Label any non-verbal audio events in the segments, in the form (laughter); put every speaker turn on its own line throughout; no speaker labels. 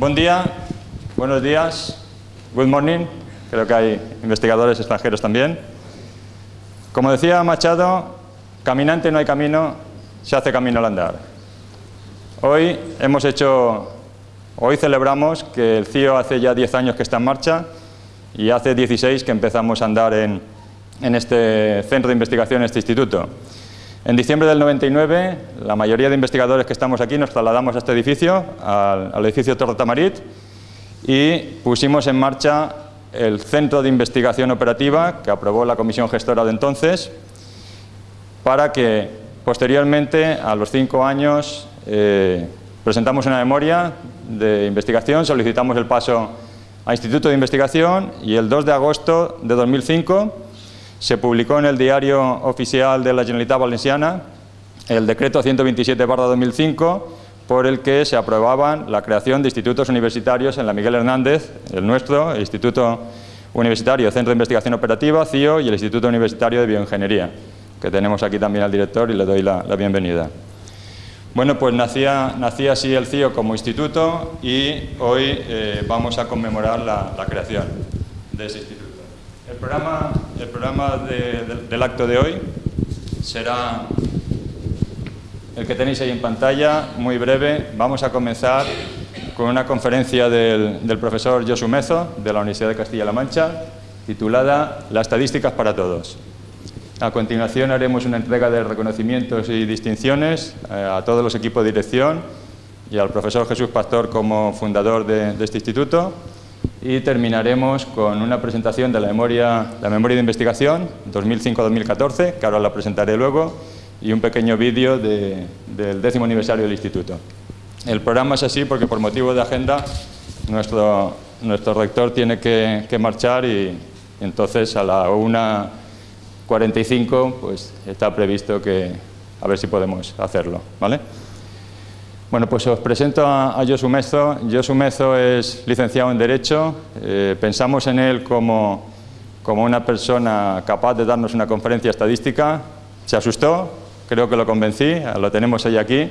Buen día, buenos días, good morning, creo que hay investigadores extranjeros también. Como decía Machado, caminante no hay camino, se hace camino al andar. Hoy hemos hecho, hoy celebramos que el CIO hace ya 10 años que está en marcha y hace 16 que empezamos a andar en, en este centro de investigación, en este instituto. En diciembre del 99, la mayoría de investigadores que estamos aquí nos trasladamos a este edificio, al, edificio Torre Tamarit, y pusimos en marcha el Centro de Investigación Operativa que aprobó la Comisión Gestora de entonces, para que posteriormente, a los cinco años, eh, presentamos una memoria de investigación, solicitamos el paso a Instituto de Investigación y el 2 de agosto de 2005 se publicó en el diario oficial de la Generalitat Valenciana el decreto 127-2005 por el que se aprobaban la creación de institutos universitarios en la Miguel Hernández, el nuestro, el Instituto Universitario Centro de Investigación Operativa, CIO, y el Instituto Universitario de Bioingeniería, que tenemos aquí también al director y le doy la, bienvenida. Bueno, pues nacía, así el CIO como instituto y hoy eh, vamos a conmemorar la, la creación de ese instituto. El programa, el programa del acto de hoy será el que tenéis ahí en pantalla, muy breve. Vamos a comenzar con una conferencia del, del profesor Josu Mezo, de la Universidad de Castilla-La Mancha, titulada Las estadísticas para todos. A continuación haremos una entrega de reconocimientos y distinciones eh, a todos los equipos de dirección y al profesor Jesús Pastor como fundador de este instituto y terminaremos con una presentación de la memoria, la memoria de investigación 2005-2014, que ahora la presentaré luego, y un pequeño vídeo del décimo aniversario del instituto. El programa es así porque por motivo de agenda nuestro, nuestro rector tiene que, que marchar y, entonces a la 1.45 pues está previsto que a ver si podemos hacerlo. ¿vale? Bueno, pues os presento a, Josu Mezo. Josu Mezo es licenciado en Derecho. Eh, pensamos en él como, como una persona capaz de darnos una conferencia estadística. Se asustó, creo que lo convencí, lo tenemos hoy aquí.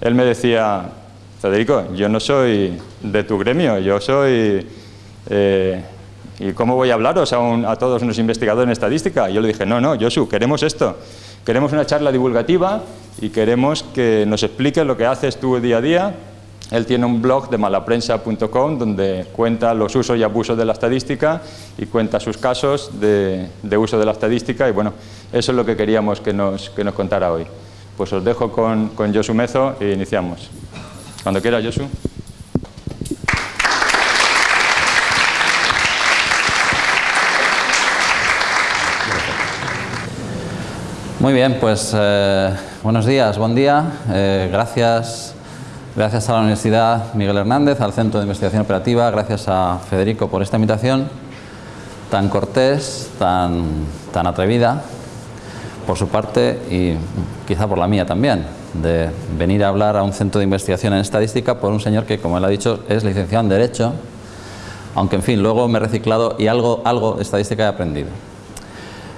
Él me decía, Federico, yo no soy de tu gremio, yo soy... Eh, ¿Y cómo voy a hablaros a, a todos unos investigadores en estadística? Yo le dije, no, no, Josu, queremos esto. Queremos una charla divulgativa y queremos que nos explique lo que haces tú día a día. Él tiene un blog de malaprensa.com donde cuenta los usos y abusos de la estadística y cuenta sus casos de, uso de la estadística y bueno, eso es lo que queríamos que nos, que nos contara hoy. Pues os dejo con, con Josu Mezo e iniciamos. Cuando quiera, Josu.
Muy bien, pues eh, buenos días, buen día. Eh, gracias, gracias a la Universidad Miguel Hernández, al Centro de Investigación Operativa, gracias a Federico por esta invitación tan cortés, tan, tan atrevida por su parte y quizá por la mía también, de venir a hablar a un centro de investigación en estadística por un señor que, como él ha dicho, es licenciado en Derecho, aunque en fin, luego me he reciclado y algo, algo de estadística he aprendido.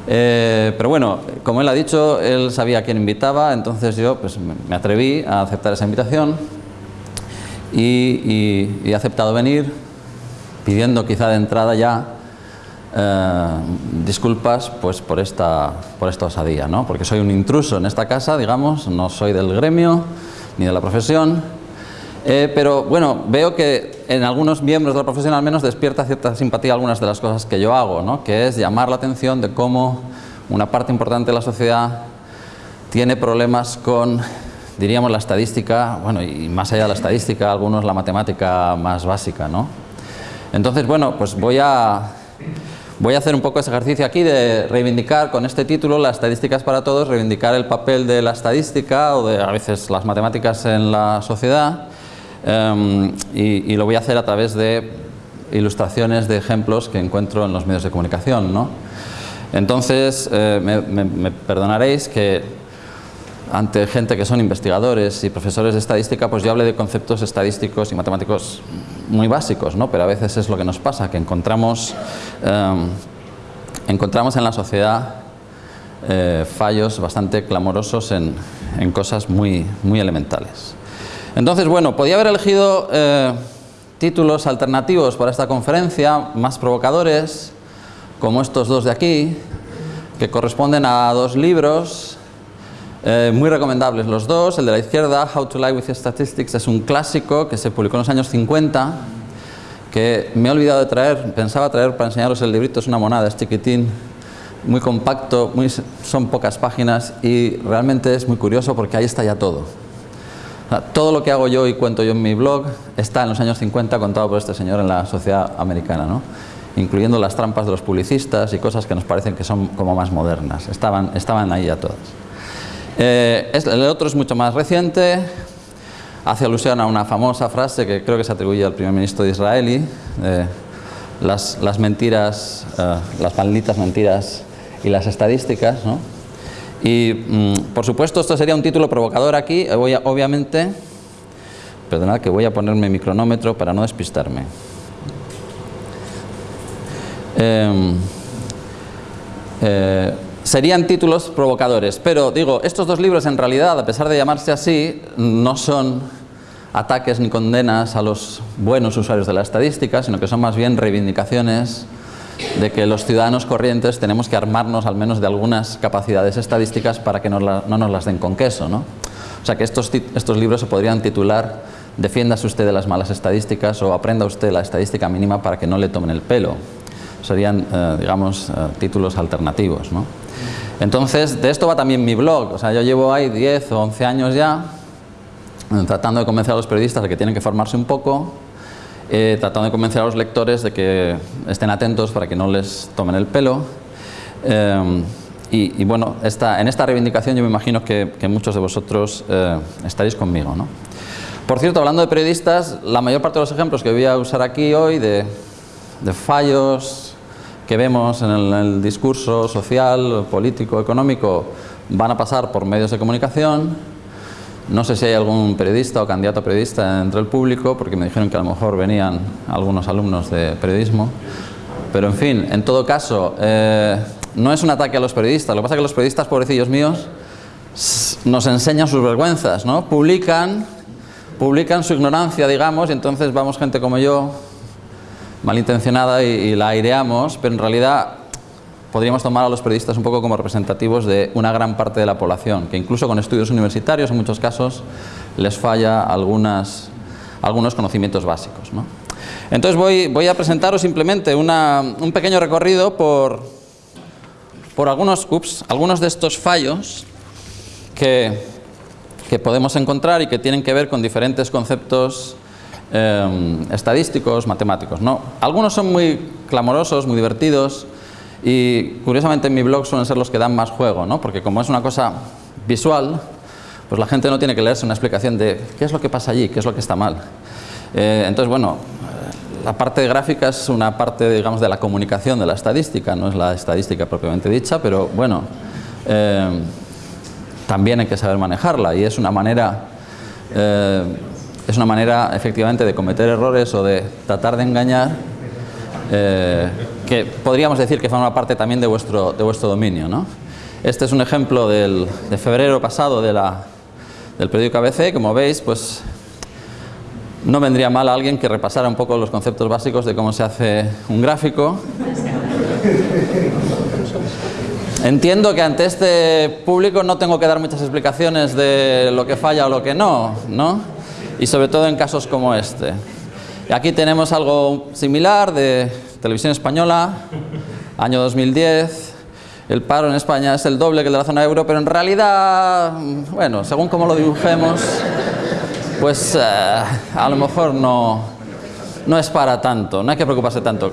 Eh, pero bueno, como él ha dicho, él sabía a quién invitaba, entonces yo pues, me atreví a aceptar esa invitación y, he aceptado venir pidiendo quizá de entrada ya eh, disculpas pues, por, esta, por esta osadía, ¿no? porque soy un intruso en esta casa, digamos, no soy del gremio ni de la profesión, eh, pero bueno, veo que en algunos miembros de la profesión al menos despierta cierta simpatía algunas de las cosas que yo hago, ¿no? que es llamar la atención de cómo una parte importante de la sociedad tiene problemas con, diríamos, la estadística, bueno, y más allá de la estadística, algunos la matemática más básica, ¿no? Entonces, bueno, pues voy a, voy a hacer un poco ese ejercicio aquí de reivindicar con este título, las estadísticas para todos, reivindicar el papel de la estadística o de a veces las matemáticas en la sociedad Em, y, lo voy a hacer a través de ilustraciones de ejemplos que encuentro en los medios de comunicación. ¿no? Entonces, eh, me, perdonaréis que ante gente que son investigadores y profesores de estadística, pues yo hable de conceptos estadísticos y matemáticos muy básicos, ¿no? pero a veces es lo que nos pasa, que encontramos, em, encontramos en la sociedad eh, fallos bastante clamorosos en, en cosas muy, muy elementales. Entonces, bueno, podía haber elegido eh, títulos alternativos para esta conferencia, más provocadores, como estos dos de aquí, que corresponden a dos libros eh, muy recomendables los dos. El de la izquierda, How to Lie with Statistics, es un clásico que se publicó en los años 50, que me he olvidado de traer, pensaba traer para enseñaros el librito, es una monada, es chiquitín, muy compacto, muy, son pocas páginas y realmente es muy curioso porque ahí está ya todo. Todo lo que hago yo y cuento yo en mi blog está en los años 50 contado por este señor en la sociedad americana, ¿no? incluyendo las trampas de los publicistas y cosas que nos parecen que son como más modernas. Estaban, estaban ahí ya todas. Eh, el otro es mucho más reciente, hace alusión a una famosa frase que creo que se atribuye al primer ministro de Israel, las, las, mentiras, eh, las malditas mentiras y las estadísticas. ¿no? Y mm, por supuesto esto sería un título provocador aquí, voy a, obviamente, perdonad que voy a ponerme mi cronómetro para no despistarme. Em, eh, serían títulos provocadores, pero digo, estos dos libros en realidad, a pesar de llamarse así, no son ataques ni condenas a los buenos usuarios de la estadística, sino que son más bien reivindicaciones de que los ciudadanos corrientes tenemos que armarnos al menos de algunas capacidades estadísticas para que no, nos las den con queso. ¿no? O sea que estos, estos libros se podrían titular Defiéndase usted de las malas estadísticas o Aprenda usted la estadística mínima para que no le tomen el pelo. Serían, eh, digamos, eh, títulos alternativos. ¿no? Entonces, de esto va también mi blog. O sea, yo llevo ahí 10 o 11 años ya eh, tratando de convencer a los periodistas de que tienen que formarse un poco, eh, tratando de convencer a los lectores de que estén atentos para que no les tomen el pelo. Eh, y, bueno, en esta reivindicación yo me imagino que, muchos de vosotros estaréis conmigo. ¿no? Por cierto, hablando de periodistas, la mayor parte de los ejemplos que voy a usar aquí hoy de fallos, que vemos en el, discurso social, político, económico, van a pasar por medios de comunicación. No sé si hay algún periodista o candidato a periodista entre el público, porque me dijeron que a lo mejor venían algunos alumnos de periodismo. Pero en fin, en todo caso, eh, no es un ataque a los periodistas. Lo que pasa es que los periodistas, pobrecillos míos, nos enseñan sus vergüenzas, ¿no? Publican, publican su ignorancia, digamos, y entonces vamos gente como yo, malintencionada y, la aireamos, pero en realidad podríamos tomar a los periodistas un poco como representativos de una gran parte de la población, que incluso con estudios universitarios en muchos casos les falla algunas, algunos conocimientos básicos. Entonces voy, a presentaros simplemente una, un pequeño recorrido por, por algunos, ups, algunos de estos fallos que, que podemos encontrar y que tienen que ver con diferentes conceptos Em, estadísticos, matemáticos. ¿no? Algunos son muy clamorosos, muy divertidos y curiosamente en mi blog suelen ser los que dan más juego, ¿no? porque como es una cosa visual, pues la gente no tiene que leerse una explicación de qué es lo que pasa allí, qué es lo que está mal. Eh, entonces, bueno, eh, la parte gráfica es una parte, digamos, de la comunicación de la estadística, no es la estadística propiamente dicha, pero bueno, em, también hay que saber manejarla y es una manera eh, es una manera efectivamente de cometer errores o de tratar de engañar eh, que podríamos decir que forma parte también de vuestro, de vuestro dominio. ¿no? Este es un ejemplo del, de febrero pasado de la, del periódico ABC, como veis, pues no vendría mal a alguien que repasara un poco los conceptos básicos de cómo se hace un gráfico. Entiendo que ante este público no tengo que dar muchas explicaciones de lo que falla o lo que no, ¿no? y sobre todo en casos como este. Aquí tenemos algo similar de televisión española, año 2010. El paro en España es el doble que el de la zona euro, pero en realidad, bueno, según como lo dibujemos, pues eh, a lo mejor no, no es para tanto, no hay que preocuparse tanto.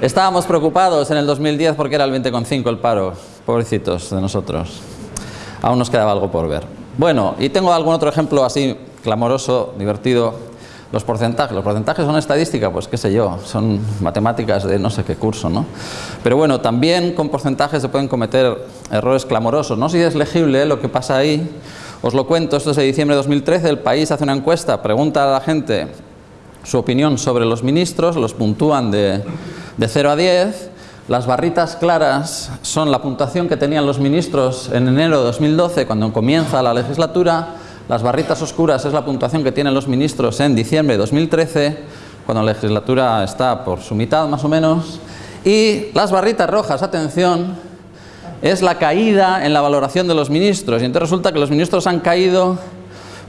Estábamos preocupados en el 2010 porque era el 20,5 el paro, pobrecitos de nosotros. Aún nos quedaba algo por ver. Bueno, y tengo algún otro ejemplo así clamoroso, divertido. Los porcentajes, los porcentajes son estadística, pues qué sé yo, son matemáticas de no sé qué curso, ¿no? Pero bueno, también con porcentajes se pueden cometer errores clamorosos. No sé si es legible lo que pasa ahí, os lo cuento, esto es de diciembre de 2013, el país hace una encuesta, pregunta a la gente su opinión sobre los ministros, los puntúan de, de 0 a 10, las barritas claras son la puntuación que tenían los ministros en enero de 2012, cuando comienza la legislatura, las barritas oscuras es la puntuación que tienen los ministros en diciembre de 2013, cuando la legislatura está por su mitad más o menos. Y las barritas rojas, atención, es la caída en la valoración de los ministros. Y entonces resulta que los ministros han caído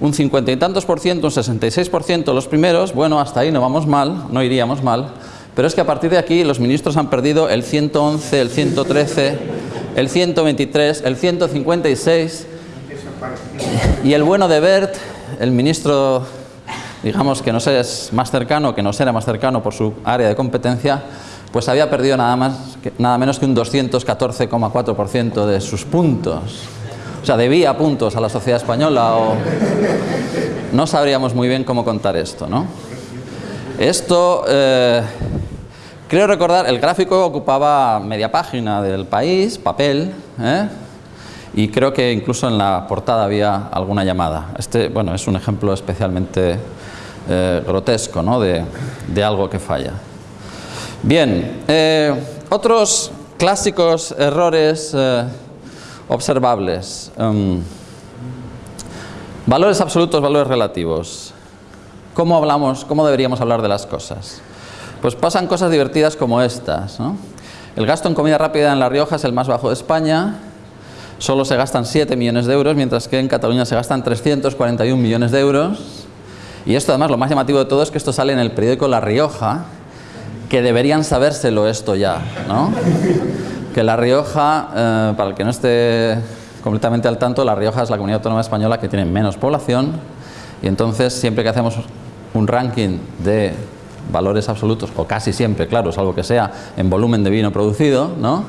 un cincuenta y tantos por ciento, un 66 por ciento los primeros. Bueno, hasta ahí no vamos mal, no iríamos mal. Pero es que a partir de aquí los ministros han perdido el 111, el 113, el 123, el 156. Y el bueno de Bert, el ministro, digamos que no sé, es más cercano, que no será más cercano por su área de competencia, pues había perdido nada, más, nada menos que un 214,4% de sus puntos. O sea, debía puntos a la sociedad española o... No sabríamos muy bien cómo contar esto, ¿no? Esto, eh, creo recordar, el gráfico ocupaba media página del país, papel, ¿eh? Y creo que incluso en la portada había alguna llamada. Este, bueno, es un ejemplo especialmente eh, grotesco, ¿no? De, algo que falla. Bien, eh, otros clásicos errores eh, observables. Um, valores absolutos, valores relativos. ¿Cómo hablamos, cómo deberíamos hablar de las cosas? Pues pasan cosas divertidas como estas. ¿no? El gasto en comida rápida en La Rioja es el más bajo de España. Solo se gastan 7 millones de euros, mientras que en Cataluña se gastan 341 millones de euros. Y esto además, lo más llamativo de todo es que esto sale en el periódico La Rioja, que deberían sabérselo esto ya, ¿no? Que La Rioja, eh, para el que no esté completamente al tanto, La Rioja es la comunidad autónoma española que tiene menos población y entonces siempre que hacemos un ranking de valores absolutos, o casi siempre, claro, salvo que sea en volumen de vino producido, ¿no?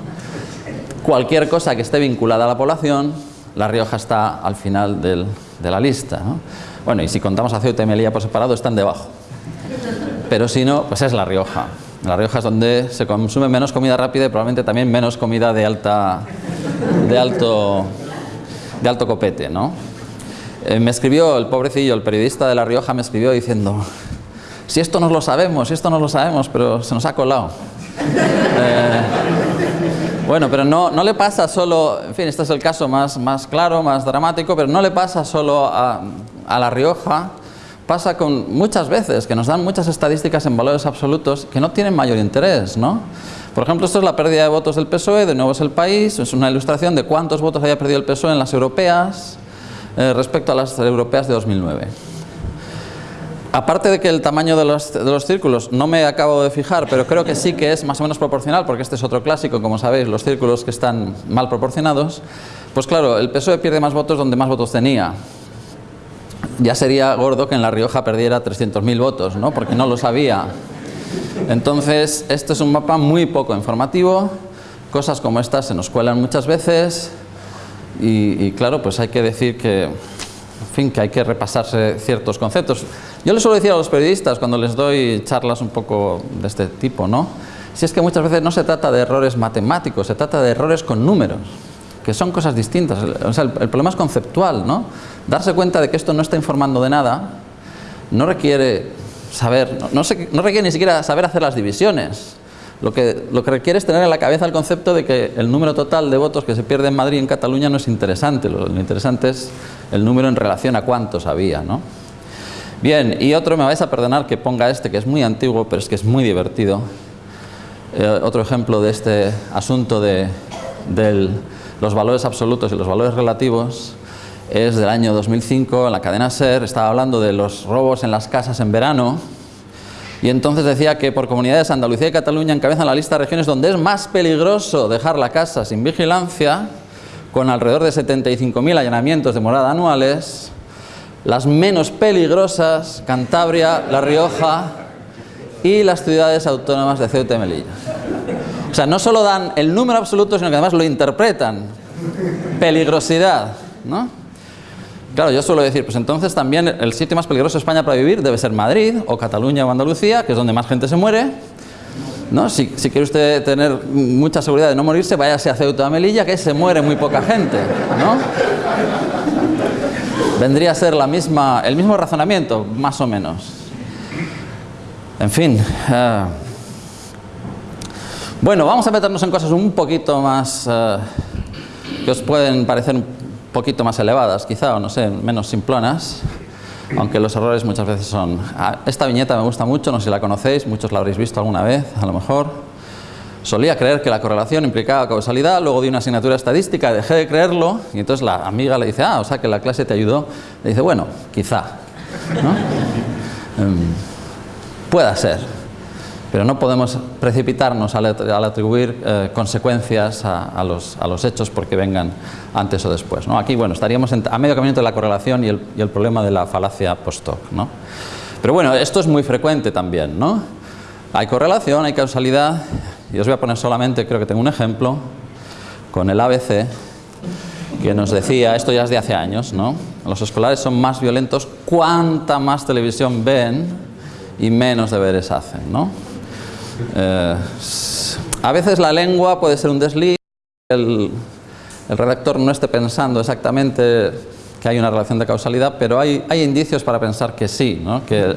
Cualquier cosa que esté vinculada a la población, La Rioja está al final de la lista, ¿no? Bueno, y si contamos a Ceuta y Melilla por separado, están debajo. Pero si no, pues es La Rioja. La Rioja es donde se consume menos comida rápida y probablemente también menos comida de alta de alto de alto copete, ¿no? Eh, me escribió el pobrecillo, el periodista de La Rioja me escribió diciendo si esto no lo sabemos, si esto no lo sabemos, pero se nos ha colado. Eh, bueno, pero no, no le pasa solo, en fin, este es el caso más, más claro, más dramático, pero no le pasa solo a, a La Rioja, pasa con muchas veces que nos dan muchas estadísticas en valores absolutos que no tienen mayor interés, ¿no? Por ejemplo, esto es la pérdida de votos del PSOE, de nuevo es el país, es una ilustración de cuántos votos había perdido el PSOE en las europeas eh, respecto a las europeas de 2009. Aparte de que el tamaño de los, círculos no me acabo de fijar, pero creo que sí que es más o menos proporcional, porque este es otro clásico, como sabéis, los círculos que están mal proporcionados, pues claro, el PSOE pierde más votos donde más votos tenía ya sería gordo que en La Rioja perdiera 300.000 votos, ¿no? porque no lo sabía. Entonces, este es un mapa muy poco informativo, cosas como estas se nos cuelan muchas veces y, claro, pues hay que decir que, que hay que repasarse ciertos conceptos. Yo les suelo decir a los periodistas cuando les doy charlas un poco de este tipo, ¿no? Si es que muchas veces no se trata de errores matemáticos, se trata de errores con números que son cosas distintas. El, problema es conceptual, ¿no? Darse cuenta de que esto no está informando de nada no requiere saber, no, no, no requiere ni siquiera saber hacer las divisiones. Lo que, lo requiere es tener en la cabeza el concepto de que el número total de votos que se pierde en Madrid y en Cataluña no es interesante. Lo, interesante es el número en relación a cuántos había, ¿no? Bien, y otro, me vais a perdonar que ponga este, que es muy antiguo, pero es que es muy divertido. Eh, otro ejemplo de este asunto de, los valores absolutos y los valores relativos es del año 2005, en la cadena SER, estaba hablando de los robos en las casas en verano y entonces decía que por comunidades Andalucía y Cataluña encabezan la lista de regiones donde es más peligroso dejar la casa sin vigilancia, con alrededor de 75.000 allanamientos de morada anuales, las menos peligrosas, Cantabria, La Rioja y las ciudades autónomas de Ceuta y Melilla. O sea, no solo dan el número absoluto, sino que además lo interpretan. Peligrosidad, ¿no? Claro, yo suelo decir, pues entonces también el sitio más peligroso de España para vivir debe ser Madrid, o Cataluña o Andalucía, que es donde más gente se muere. ¿no? Si, si quiere usted tener mucha seguridad de no morirse, váyase a Ceuta o Melilla, que se muere muy poca gente, ¿no? Vendría a ser la misma, el mismo razonamiento, más o menos. En fin... Uh, bueno, vamos a meternos en cosas un poquito más uh, que os pueden parecer poquito más elevadas, quizá, o no sé, menos simplonas. aunque los errores muchas veces son... Ah, esta viñeta me gusta mucho, no sé si la conocéis, muchos la habréis visto alguna vez, a lo mejor. Solía creer que la correlación implicaba causalidad, luego di una asignatura estadística, dejé de creerlo, y entonces la amiga le dice, ah, o sea que la clase te ayudó. Le dice, bueno, quizá. (laughs) Em, pueda ser, pero no podemos precipitarnos al, atribuir eh, consecuencias a, los, hechos porque vengan antes o después. ¿no? Aquí, bueno, estaríamos a medio camino entre la correlación y el, problema de la falacia post-hoc. ¿no? Pero bueno, esto es muy frecuente también. ¿no? Hay correlación, hay causalidad, y os voy a poner solamente, creo que tengo un ejemplo, con el ABC, que nos decía, esto ya es de hace años, ¿no? Los escolares son más violentos cuanta más televisión ven y menos deberes hacen, ¿no? Eh, a veces la lengua puede ser un desliz, el, redactor no esté pensando exactamente que hay una relación de causalidad, pero hay, hay indicios para pensar que sí, que,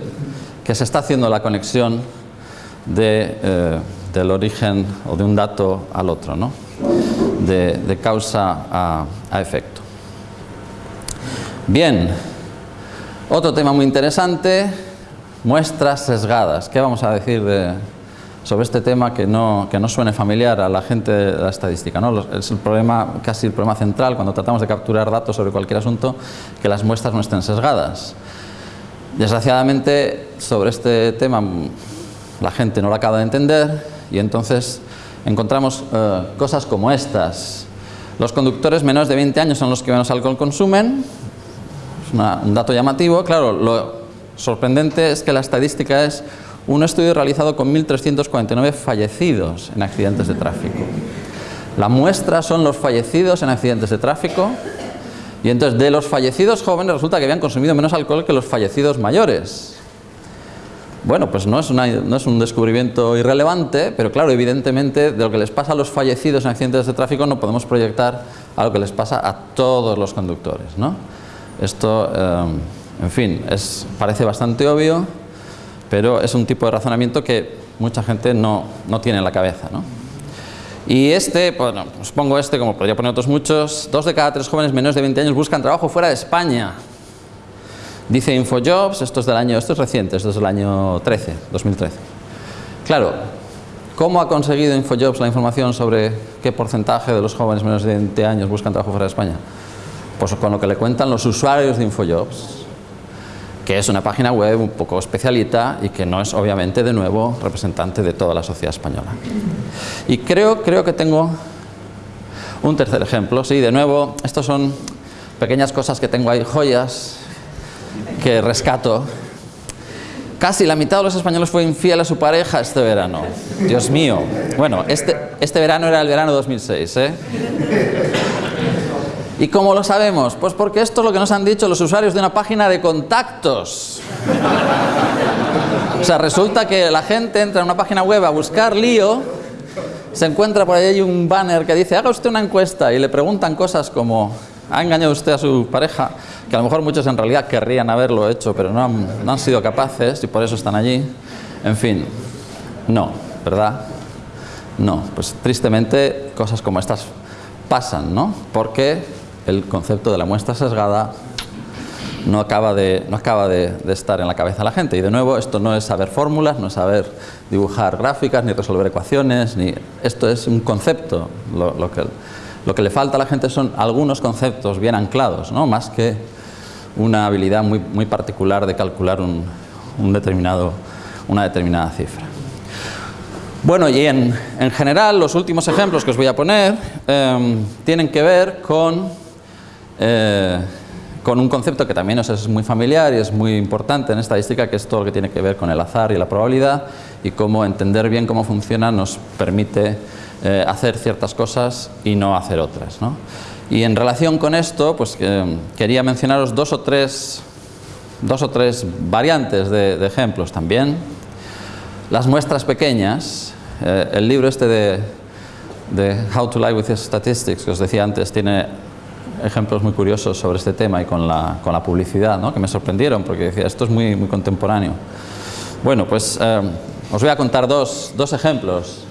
que, se está haciendo la conexión de, eh, del origen o de un dato al otro, ¿no? de, causa a, a efecto. Bien, otro tema muy interesante, muestras sesgadas. ¿Qué vamos a decir de, sobre este tema que no, que no suene familiar a la gente de la estadística. ¿no? Es el problema, casi el problema central cuando tratamos de capturar datos sobre cualquier asunto, que las muestras no estén sesgadas. Desgraciadamente, sobre este tema la gente no lo acaba de entender y entonces encontramos eh, cosas como estas. Los conductores menores de 20 años son los que menos alcohol consumen, es un dato llamativo. Claro, lo sorprendente es que la estadística es un estudio realizado con 1.349 fallecidos en accidentes de tráfico. La muestra son los fallecidos en accidentes de tráfico y entonces de los fallecidos jóvenes resulta que habían consumido menos alcohol que los fallecidos mayores. Bueno, pues no es, un descubrimiento irrelevante, pero claro, evidentemente de lo que les pasa a los fallecidos en accidentes de tráfico no podemos proyectar a lo que les pasa a todos los conductores. ¿no? Esto, eh, en fin, parece bastante obvio, pero es un tipo de razonamiento que mucha gente no, no tiene en la cabeza. ¿no? Y este, bueno, os pongo este como podría poner otros muchos, dos de cada tres jóvenes menores de 20 años buscan trabajo fuera de España. Dice Infojobs, esto es del año, esto es reciente, esto es del año 13, 2013. Claro, ¿cómo ha conseguido Infojobs la información sobre qué porcentaje de los jóvenes menores de 20 años buscan trabajo fuera de España? Pues con lo que le cuentan los usuarios de Infojobs que es una página web un poco especialita y que no es obviamente de nuevo representante de toda la sociedad española. Y creo, creo que tengo un tercer ejemplo, sí, de nuevo, estos son pequeñas cosas que tengo ahí, joyas que rescato. Casi la mitad de los españoles fue infiel a su pareja este verano. Dios mío. Bueno, este, este verano era el verano 2006, ¿eh? ¿Y cómo lo sabemos? Pues porque esto es lo que nos han dicho los usuarios de una página de contactos. O sea, resulta que la gente entra en una página web a buscar lío, se encuentra por ahí un banner que dice haga usted una encuesta y le preguntan cosas como ¿ha engañado usted a su pareja? Que a lo mejor muchos en realidad querrían haberlo hecho, pero no han, no han sido capaces y por eso están allí. En fin, no, ¿verdad? No, pues tristemente cosas como estas pasan, ¿no? Porque el concepto de la muestra sesgada no acaba, de, no acaba de, estar en la cabeza de la gente. Y de nuevo, esto no es saber fórmulas, no es saber dibujar gráficas, ni resolver ecuaciones, ni esto es un concepto. Lo, que, lo que le falta a la gente son algunos conceptos bien anclados, ¿no? más que una habilidad muy, muy particular de calcular un, un determinado, una determinada cifra. Bueno, y en, en, general los últimos ejemplos que os voy a poner em, tienen que ver con eh, con un concepto que también es muy familiar y es muy importante en estadística, que es todo lo que tiene que ver con el azar y la probabilidad y cómo entender bien cómo funciona nos permite eh, hacer ciertas cosas y no hacer otras. Y en relación con esto, pues quería mencionaros dos o tres, dos o tres variantes de, ejemplos también. Las muestras pequeñas, eh, el libro este de, de How to Lie with Statistics, que os decía antes, tiene ejemplos muy curiosos sobre este tema y con la, con la publicidad, ¿no? que me sorprendieron porque decía, esto es muy, muy contemporáneo. Bueno, pues eh, os voy a contar dos, dos ejemplos.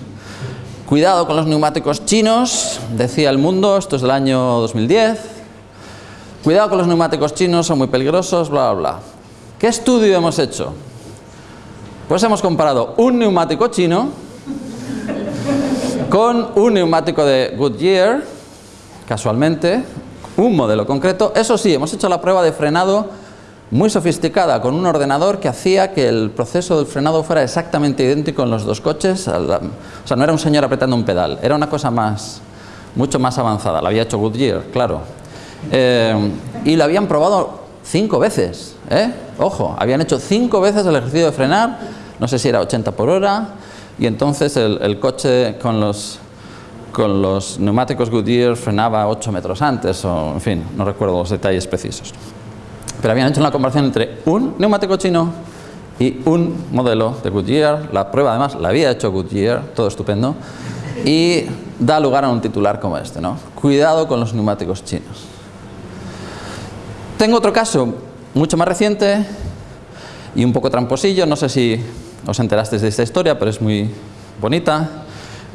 Cuidado con los neumáticos chinos, decía El Mundo, esto es del año 2010. Cuidado con los neumáticos chinos, son muy peligrosos, bla, bla, bla. ¿Qué estudio hemos hecho? Pues hemos comparado un neumático chino con un neumático de Goodyear, casualmente, un modelo concreto. Eso sí, hemos hecho la prueba de frenado muy sofisticada con un ordenador que hacía que el proceso del frenado fuera exactamente idéntico en los dos coches. O sea, no era un señor apretando un pedal, era una cosa más, mucho más avanzada. La había hecho Goodyear, claro. Eh, y lo habían probado cinco veces, ¿eh? Ojo, habían hecho cinco veces el ejercicio de frenar, no sé si era 80 por hora, y entonces el, coche con los, con los neumáticos Goodyear frenaba 8 metros antes, o en fin, no recuerdo los detalles precisos. Pero habían hecho una comparación entre un neumático chino y un modelo de Goodyear. La prueba además la había hecho Goodyear, todo estupendo. Y da lugar a un titular como este, ¿no? Cuidado con los neumáticos chinos. Tengo otro caso mucho más reciente y un poco tramposillo, no sé si os enterasteis de esta historia, pero es muy bonita.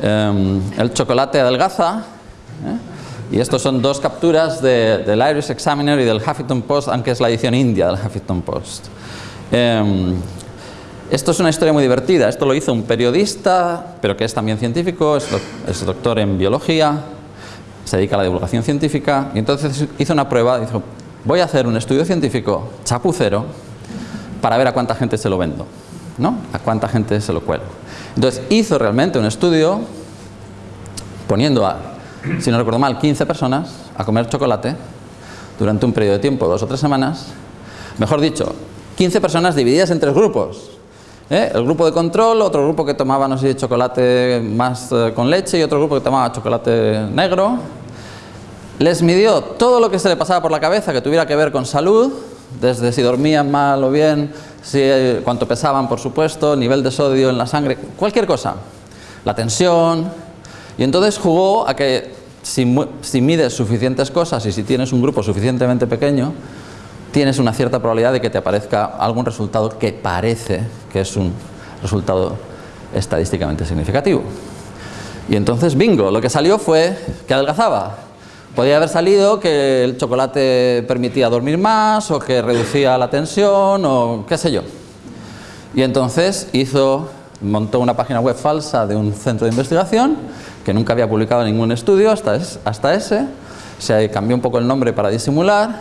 Em, el chocolate adelgaza, ¿eh? Y estos son dos capturas del Irish Examiner y del Huffington Post, aunque es la edición india del Huffington Post. Em, esto es una historia muy divertida. Esto lo hizo un periodista, pero que es también científico, es, es doctor en biología, se dedica a la divulgación científica, y entonces hizo una prueba, dijo, voy a hacer un estudio científico chapucero para ver a cuánta gente se lo vendo, ¿no? A cuánta gente se lo cuelo. Entonces hizo realmente un estudio poniendo a si no recuerdo mal, 15 personas a comer chocolate durante un periodo de tiempo, dos o tres semanas. Mejor dicho, 15 personas divididas en tres grupos. ¿eh? El grupo de control, otro grupo que tomaba, no sé, chocolate más eh, con leche y otro grupo que tomaba chocolate negro. Les midió todo lo que se le pasaba por la cabeza que tuviera que ver con salud, desde si dormían mal o bien, si, eh, cuánto pesaban, por supuesto, nivel de sodio en la sangre, cualquier cosa. La tensión, y entonces jugó a que si, mides suficientes cosas y si tienes un grupo suficientemente pequeño, tienes una cierta probabilidad de que te aparezca algún resultado que parece que es un resultado estadísticamente significativo. Y entonces, bingo, lo que salió fue que adelgazaba. Podía haber salido que el chocolate permitía dormir más o que reducía la tensión o qué sé yo. Y entonces hizo, montó una página web falsa de un centro de investigación que nunca había publicado ningún estudio hasta, hasta ese, se cambió un poco el nombre para disimular,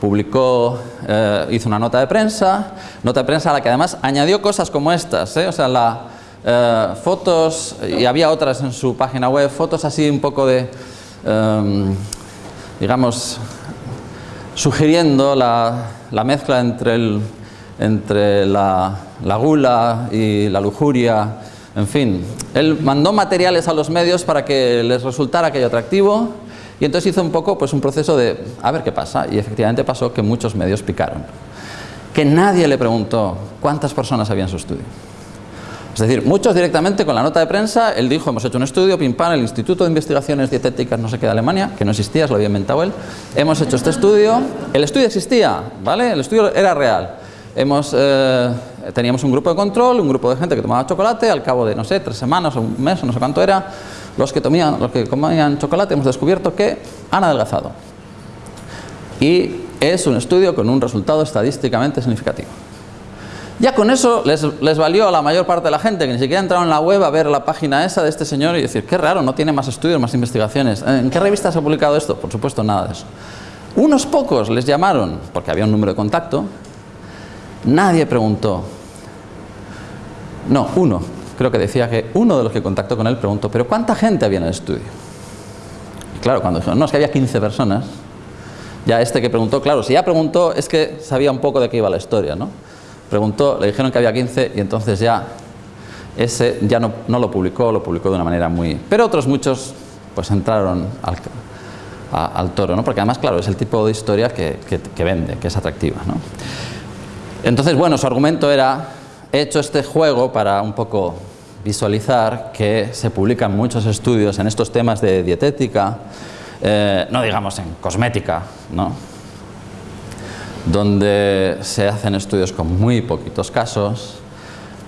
publicó, eh, hizo una nota de prensa, nota de prensa a la que además añadió cosas como estas, ¿eh? o sea, la, eh, fotos, y había otras en su página web, fotos así un poco de, em, digamos, sugiriendo la, la mezcla entre, el, entre la, la gula y la lujuria, en fin, él mandó materiales a los medios para que les resultara aquello atractivo y entonces hizo un poco pues un proceso de a ver qué pasa y efectivamente pasó que muchos medios picaron. Que nadie le preguntó cuántas personas había en su estudio. Es decir, muchos directamente con la nota de prensa, él dijo, hemos hecho un estudio, pim pam, el Instituto de Investigaciones Dietéticas no sé qué de Alemania, que no existía, se lo había inventado él, hemos hecho este estudio, el estudio existía, ¿vale? El estudio era real. Hemos, eh, teníamos un grupo de control, un grupo de gente que tomaba chocolate, al cabo de, no sé, tres semanas o un mes o no sé cuánto era, los que, tomían, los que comían chocolate hemos descubierto que han adelgazado. Y es un estudio con un resultado estadísticamente significativo. Ya con eso les, valió a la mayor parte de la gente que ni siquiera entraron en la web a ver la página esa de este señor y decir, qué raro, no tiene más estudios, más investigaciones. ¿En qué revistas ha publicado esto? Por supuesto, nada de eso. Unos pocos les llamaron, porque había un número de contacto, Nadie preguntó. No, uno. Creo que decía que uno de los que contactó con él preguntó, ¿pero cuánta gente había en el estudio? Y claro, cuando dijeron, no, es que había 15 personas, ya este que preguntó, claro, si ya preguntó, es que sabía un poco de qué iba la historia, ¿no? Preguntó, le dijeron que había 15 y entonces ya ese ya no, lo publicó, lo publicó de una manera muy... Pero otros muchos pues entraron al, al toro, ¿no? Porque además, claro, es el tipo de historia que, que vende, que es atractiva, ¿no? Entonces, bueno, su argumento era, he hecho este juego para un poco visualizar que se publican muchos estudios en estos temas de dietética, eh, no digamos en cosmética, ¿no? Donde se hacen estudios con muy poquitos casos,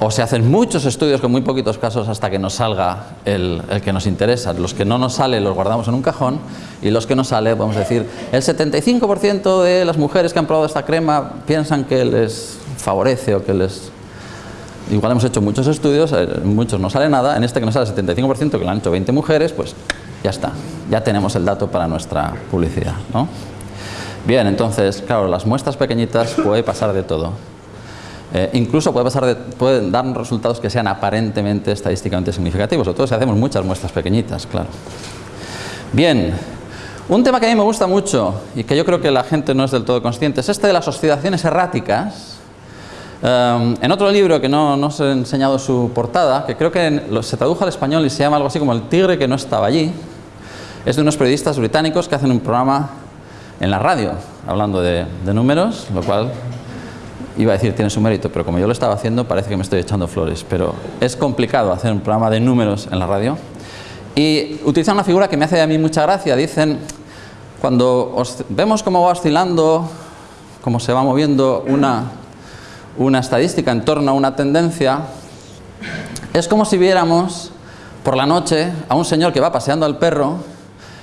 o se hacen muchos estudios con muy poquitos casos hasta que nos salga el, que nos interesa. Los que no nos sale los guardamos en un cajón y los que nos sale, podemos decir, el 75% de las mujeres que han probado esta crema piensan que les favorece o que les... Igual hemos hecho muchos estudios, eh, muchos no sale nada, en este que nos sale el 75% que lo han hecho 20 mujeres, pues ya está, ya tenemos el dato para nuestra publicidad. ¿no? Bien, entonces, claro, las muestras pequeñitas puede pasar de todo. Eh, incluso puede pasar pueden dar resultados que sean aparentemente estadísticamente significativos, sobre todo si hacemos muchas muestras pequeñitas, claro. Bien, un tema que a mí me gusta mucho y que yo creo que la gente no es del todo consciente es este de las oscilaciones erráticas. Eh, en otro libro que no, no, os he enseñado su portada, que creo que se tradujo al español y se llama algo así como El tigre que no estaba allí, es de unos periodistas británicos que hacen un programa en la radio, hablando de, de números, lo cual iba a decir tiene su mérito, pero como yo lo estaba haciendo parece que me estoy echando flores, pero es complicado hacer un programa de números en la radio. Y utilizan una figura que me hace a mí mucha gracia, dicen cuando vemos cómo va oscilando, cómo se va moviendo una, una estadística en torno a una tendencia, es como si viéramos por la noche a un señor que va paseando al perro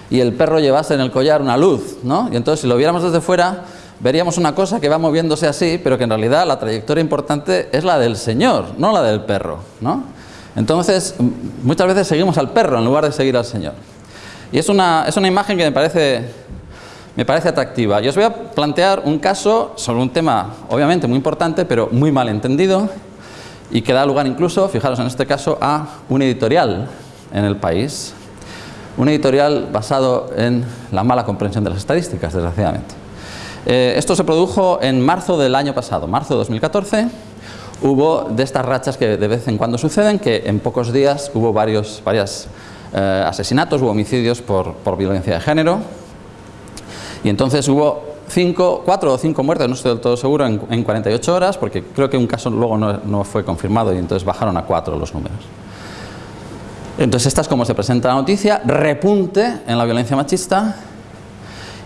y el perro llevase en el collar una luz, ¿no? Y entonces si lo viéramos desde fuera veríamos una cosa que va moviéndose así, pero que en realidad la trayectoria importante es la del Señor, no la del perro. ¿no? Entonces, muchas veces seguimos al perro en lugar de seguir al Señor. Y es una, es una imagen que me parece, me parece atractiva. Y os voy a plantear un caso sobre un tema, obviamente, muy importante, pero muy mal entendido, y que da lugar incluso, fijaros en este caso, a un editorial en el país. Un editorial basado en la mala comprensión de las estadísticas, desgraciadamente. Eh, esto se produjo en marzo del año pasado, marzo de 2014. Hubo de estas rachas que de vez en cuando suceden, que en pocos días hubo varios eh, asesinatos, hubo homicidios por, violencia de género. Y entonces hubo cinco, cuatro o cinco muertes, no estoy del todo seguro, en, 48 horas, porque creo que un caso luego no, fue confirmado y entonces bajaron a cuatro los números. Entonces esta es como se presenta la noticia, repunte en la violencia machista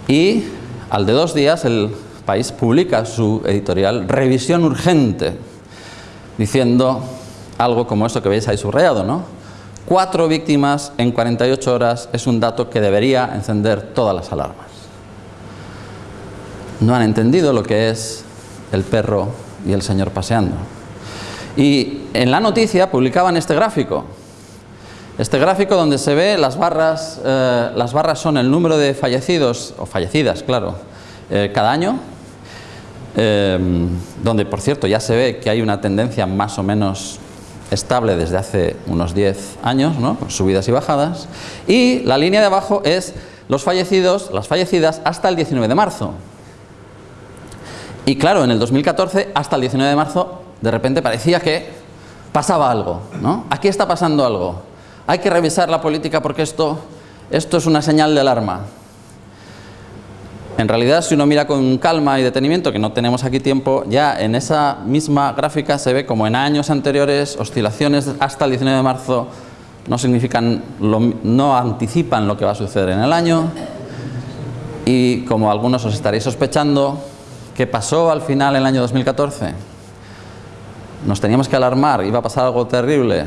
y al de dos días el país publica su editorial Revisión Urgente, diciendo algo como esto que veis ahí subrayado, ¿no? Cuatro víctimas en 48 horas es un dato que debería encender todas las alarmas. No han entendido lo que es el perro y el señor paseando. Y en la noticia publicaban este gráfico. Este gráfico donde se ve las barras, eh, las barras son el número de fallecidos, o fallecidas, claro, eh, cada año, eh, donde por cierto ya se ve que hay una tendencia más o menos estable desde hace unos 10 años, ¿no? con subidas y bajadas, y la línea de abajo es los fallecidos, las fallecidas hasta el 19 de marzo. Y claro, en el 2014, hasta el 19 de marzo, de repente parecía que pasaba algo, ¿no? Aquí está pasando algo hay que revisar la política porque esto, esto es una señal de alarma. En realidad, si uno mira con calma y detenimiento, que no tenemos aquí tiempo, ya en esa misma gráfica se ve como en años anteriores, oscilaciones hasta el 19 de marzo no significan, no anticipan lo que va a suceder en el año y como algunos os estaréis sospechando, ¿qué pasó al final en el año 2014? Nos teníamos que alarmar, iba a pasar algo terrible,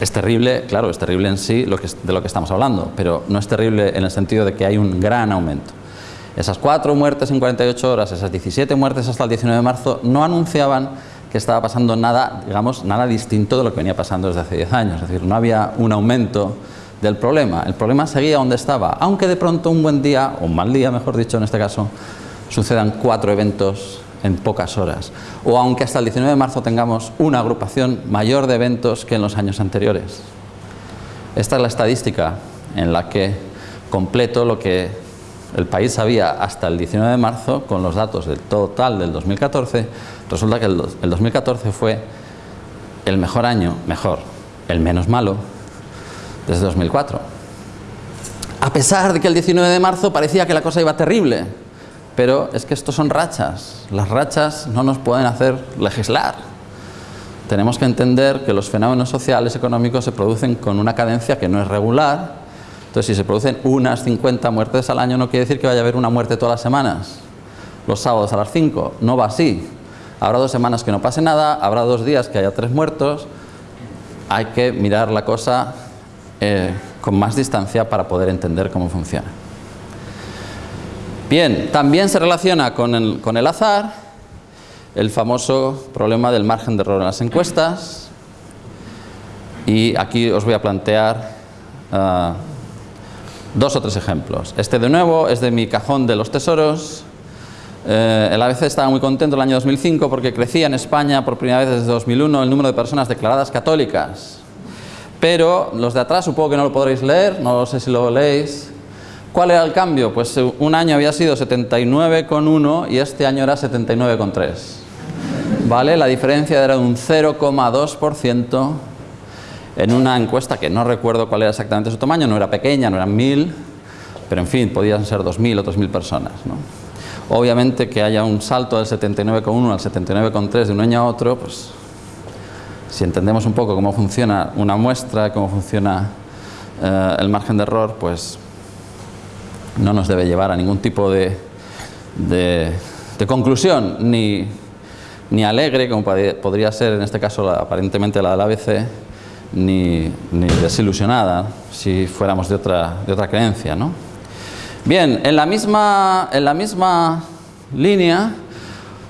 es terrible, claro, es terrible en sí de lo que estamos hablando, pero no es terrible en el sentido de que hay un gran aumento. Esas cuatro muertes en 48 horas, esas 17 muertes hasta el 19 de marzo, no anunciaban que estaba pasando nada, digamos, nada distinto de lo que venía pasando desde hace 10 años. Es decir, no había un aumento del problema. El problema seguía donde estaba, aunque de pronto un buen día, o un mal día, mejor dicho en este caso, sucedan cuatro eventos en pocas horas. O aunque hasta el 19 de marzo tengamos una agrupación mayor de eventos que en los años anteriores. Esta es la estadística en la que completo lo que el país sabía hasta el 19 de marzo con los datos del total del 2014. Resulta que el, 2014 fue el mejor año, mejor, el menos malo, desde 2004. A pesar de que el 19 de marzo parecía que la cosa iba terrible, pero es que estos son rachas. Las rachas no nos pueden hacer legislar. Tenemos que entender que los fenómenos sociales, económicos, se producen con una cadencia que no es regular. Entonces, si se producen unas 50 muertes al año, no quiere decir que vaya a haber una muerte todas las semanas, los sábados a las 5. No va así. Habrá dos semanas que no pase nada, habrá dos días que haya tres muertos. Hay que mirar la cosa eh, con más distancia para poder entender cómo funciona. Bien, también se relaciona con el, con el azar el famoso problema del margen de error en las encuestas. Y aquí os voy a plantear ah, dos o tres ejemplos. Este de nuevo es de mi cajón de los tesoros. Eh, el ABC estaba muy contento el año 2005 porque crecía en España por primera vez desde 2001 el número de personas declaradas católicas. Pero los de atrás supongo que no lo podréis leer, no sé si lo leéis. ¿Cuál era el cambio? Pues eh, un año había sido 79,1 y este año era 79,3. ¿Vale? La diferencia era de un 0,2% en una encuesta que no recuerdo cuál era exactamente su tamaño, no era pequeña, no eran mil, pero en fin, podían ser 2.000 o 3.000 personas. Obviamente que haya un salto del 79,1 al 79,3 de un año a otro, pues si entendemos un poco cómo funciona una muestra, cómo funciona eh, el margen de error, pues no nos debe llevar a ningún tipo de, de, conclusión, ni, ni alegre, como podría ser en este caso la, aparentemente la del ABC, ni, ni, desilusionada si fuéramos de otra, de otra creencia. ¿no? Bien, en la, misma, en la misma línea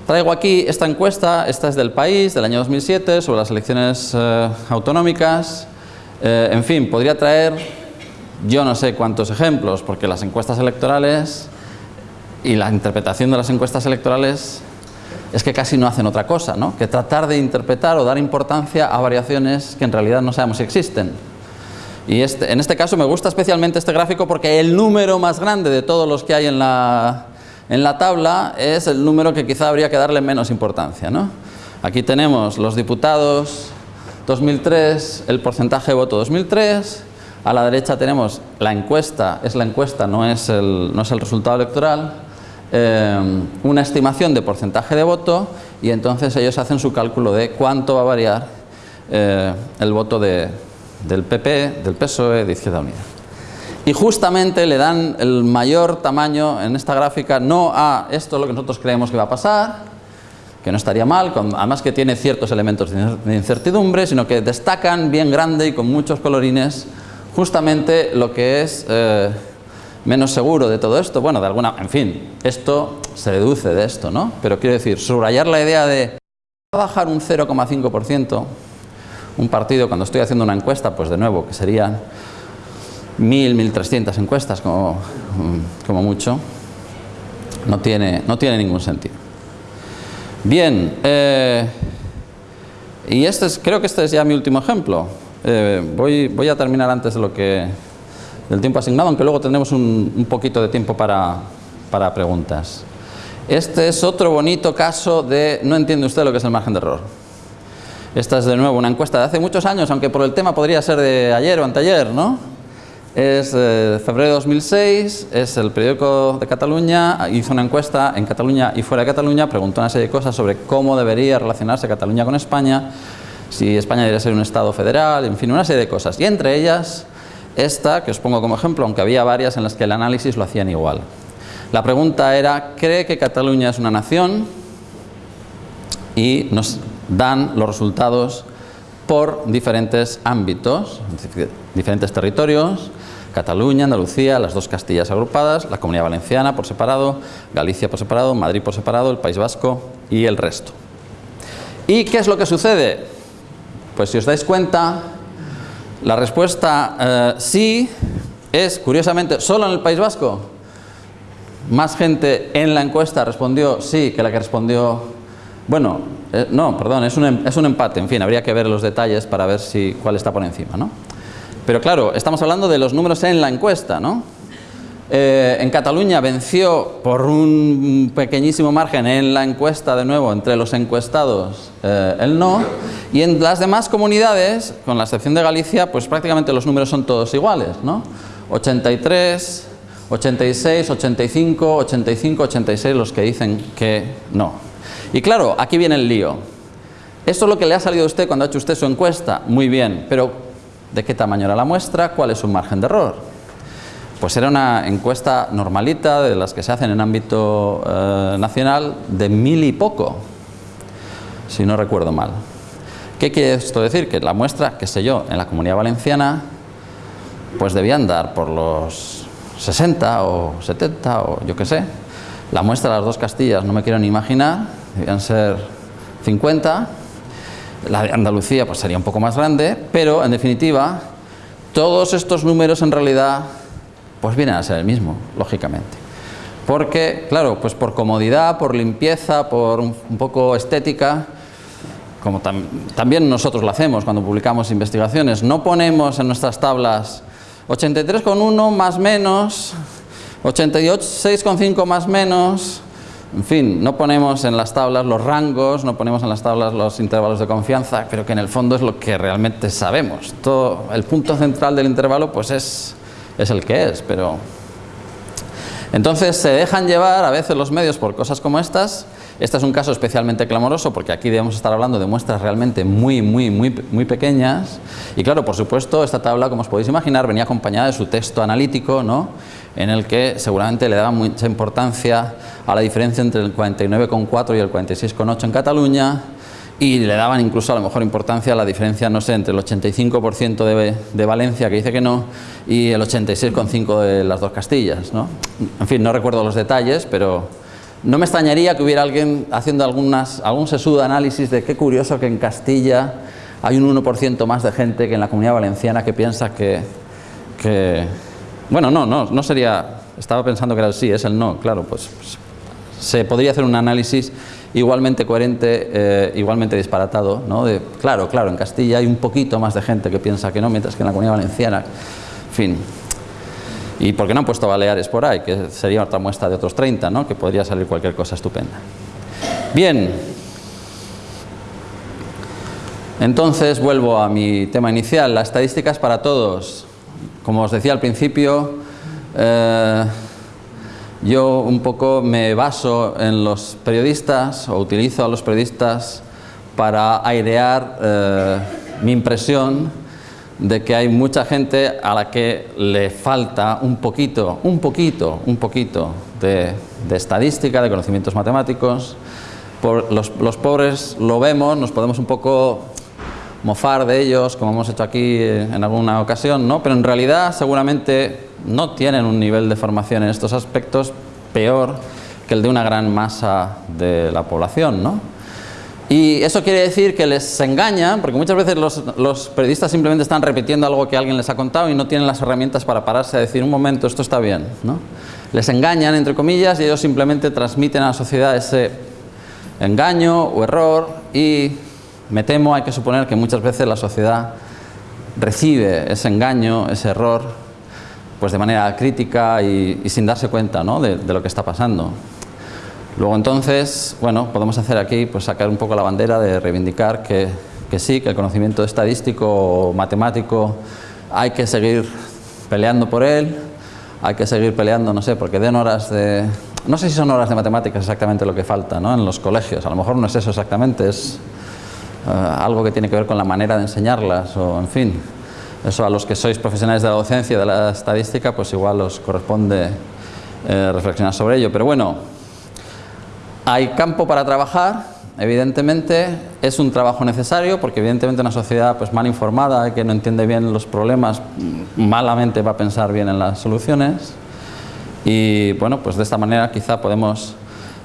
traigo aquí esta encuesta, esta es del país, del año 2007, sobre las elecciones eh, autonómicas. Eh, en fin, podría traer yo no sé cuántos ejemplos, porque las encuestas electorales y la interpretación de las encuestas electorales es que casi no hacen otra cosa, ¿no? que tratar de interpretar o dar importancia a variaciones que en realidad no sabemos si existen. Y este, en este caso me gusta especialmente este gráfico porque el número más grande de todos los que hay en la, en la tabla es el número que quizá habría que darle menos importancia. ¿no? Aquí tenemos los diputados 2003, el porcentaje de voto 2003, a la derecha tenemos la encuesta, es la encuesta, no es el, no es el resultado electoral, eh, una estimación de porcentaje de voto y entonces ellos hacen su cálculo de cuánto va a variar eh, el voto de, del PP, del PSOE, de Izquierda Unida. Y justamente le dan el mayor tamaño en esta gráfica, no a esto lo que nosotros creemos que va a pasar, que no estaría mal, con, además que tiene ciertos elementos de incertidumbre, sino que destacan bien grande y con muchos colorines justamente lo que es eh, menos seguro de todo esto, bueno, de alguna, en fin, esto se deduce de esto, ¿no? Pero quiero decir, subrayar la idea de bajar un 0,5%, un partido, cuando estoy haciendo una encuesta, pues de nuevo, que serían 1.000, 1.300 encuestas como, como mucho, no tiene, no tiene ningún sentido. Bien, eh, y este es, creo que este es ya mi último ejemplo. Eh, voy, voy, a terminar antes de lo que, del tiempo asignado, aunque luego tendremos un, un poquito de tiempo para, para, preguntas. Este es otro bonito caso de no entiende usted lo que es el margen de error. Esta es de nuevo una encuesta de hace muchos años, aunque por el tema podría ser de ayer o anteayer, ¿no? Es eh, febrero de 2006, es el periódico de Cataluña, hizo una encuesta en Cataluña y fuera de Cataluña, preguntó una serie de cosas sobre cómo debería relacionarse Cataluña con España, si España debería ser un Estado federal, en fin, una serie de cosas. Y entre ellas, esta, que os pongo como ejemplo, aunque había varias en las que el análisis lo hacían igual. La pregunta era, ¿cree que Cataluña es una nación? Y nos dan los resultados por diferentes ámbitos, diferentes territorios, Cataluña, Andalucía, las dos Castillas agrupadas, la Comunidad Valenciana por separado, Galicia por separado, Madrid por separado, el País Vasco y el resto. ¿Y qué es lo que sucede? Pues si os dais cuenta, la respuesta eh, sí es, curiosamente, solo en el País Vasco. Más gente en la encuesta respondió sí que la que respondió... Bueno, eh, no, perdón, es un, em, es un, empate, en fin, habría que ver los detalles para ver si, cuál está por encima, ¿no? Pero claro, estamos hablando de los números en la encuesta, ¿no? Eh, en Cataluña venció por un pequeñísimo margen en la encuesta, de nuevo, entre los encuestados, eh, el no. Y en las demás comunidades, con la excepción de Galicia, pues prácticamente los números son todos iguales, ¿no? 83, 86, 85, 85, 86 los que dicen que no. Y claro, aquí viene el lío. Esto es lo que le ha salido a usted cuando ha hecho usted su encuesta, muy bien, pero ¿de qué tamaño era la muestra? ¿Cuál es su margen de error? Pues era una encuesta normalita de las que se hacen en ámbito eh, nacional de mil y poco. si no recuerdo mal. ¿Qué quiere esto decir? Que la muestra, qué sé yo, en la Comunidad Valenciana, pues debía andar por los 60 o 70 o yo qué sé. La muestra de las dos Castillas no me quiero ni imaginar, debían ser 50. La de Andalucía pues sería un poco más grande, pero en definitiva todos estos números en realidad pues vienen a ser el mismo, lógicamente. Porque, claro, pues por comodidad, por limpieza, por un, poco estética, como también nosotros lo hacemos cuando publicamos investigaciones, no ponemos en nuestras tablas 83,1 más menos, 86,5 más menos, en fin, no ponemos en las tablas los rangos, no ponemos en las tablas los intervalos de confianza, pero que en el fondo es lo que realmente sabemos. Todo, el punto central del intervalo pues es, es el que es, pero entonces se dejan llevar a veces los medios por cosas como estas. Este es un caso especialmente clamoroso porque aquí debemos estar hablando de muestras realmente muy, muy, muy, muy pequeñas. Y claro, por supuesto, esta tabla, como os podéis imaginar, venía acompañada de su texto analítico, ¿no? en el que seguramente le daba mucha importancia a la diferencia entre el 49,4 y el 46,8 en Cataluña, y le daban incluso a lo mejor importancia a la diferencia, no sé, entre el 85% de, de, Valencia, que dice que no, y el 86,5% de las dos Castillas. ¿no? En fin, no recuerdo los detalles, pero no me extrañaría que hubiera alguien haciendo algunas, algún sesudo análisis de qué curioso que en Castilla hay un 1% más de gente que en la Comunidad Valenciana que piensa que... que bueno, no, no, no sería... Estaba pensando que era el sí, es el no, claro, pues, pues se podría hacer un análisis igualmente coherente, eh, igualmente disparatado, ¿no? De, claro, claro, en Castilla hay un poquito más de gente que piensa que no, mientras que en la Comunidad Valenciana, en fin. ¿Y por qué no han puesto Baleares por ahí? Que sería otra muestra de otros 30, ¿no? Que podría salir cualquier cosa estupenda. Bien. Entonces vuelvo a mi tema inicial, las estadísticas para todos. Como os decía al principio, eh, yo un poco me baso en los periodistas o utilizo a los periodistas para airear eh, mi impresión de que hay mucha gente a la que le falta un poquito, un poquito, un poquito de, estadística, de conocimientos matemáticos. Los, pobres lo vemos, nos podemos un poco mofar de ellos, como hemos hecho aquí en alguna ocasión, ¿no? pero en realidad seguramente no tienen un nivel de formación en estos aspectos peor que el de una gran masa de la población. ¿no? Y eso quiere decir que les engañan, porque muchas veces los, los, periodistas simplemente están repitiendo algo que alguien les ha contado y no tienen las herramientas para pararse a decir, un momento, esto está bien. ¿no? Les engañan, entre comillas, y ellos simplemente transmiten a la sociedad ese engaño o error y me temo, hay que suponer que muchas veces la sociedad recibe ese engaño, ese error, pues de manera crítica y, sin darse cuenta ¿no? de, lo que está pasando. Luego entonces, bueno, podemos hacer aquí, pues sacar un poco la bandera de reivindicar que, que sí, que el conocimiento estadístico o matemático hay que seguir peleando por él, hay que seguir peleando, no sé, porque den horas de... No sé si son horas de matemáticas exactamente lo que falta ¿no? en los colegios, a lo mejor no es eso exactamente, es eh, algo que tiene que ver con la manera de enseñarlas o en fin. Eso a los que sois profesionales de la docencia de la estadística pues igual os corresponde eh, reflexionar sobre ello. Pero bueno hay campo para trabajar evidentemente es un trabajo necesario porque evidentemente una sociedad pues mal informada que no entiende bien los problemas malamente va a pensar bien en las soluciones. Y bueno pues de esta manera quizá podemos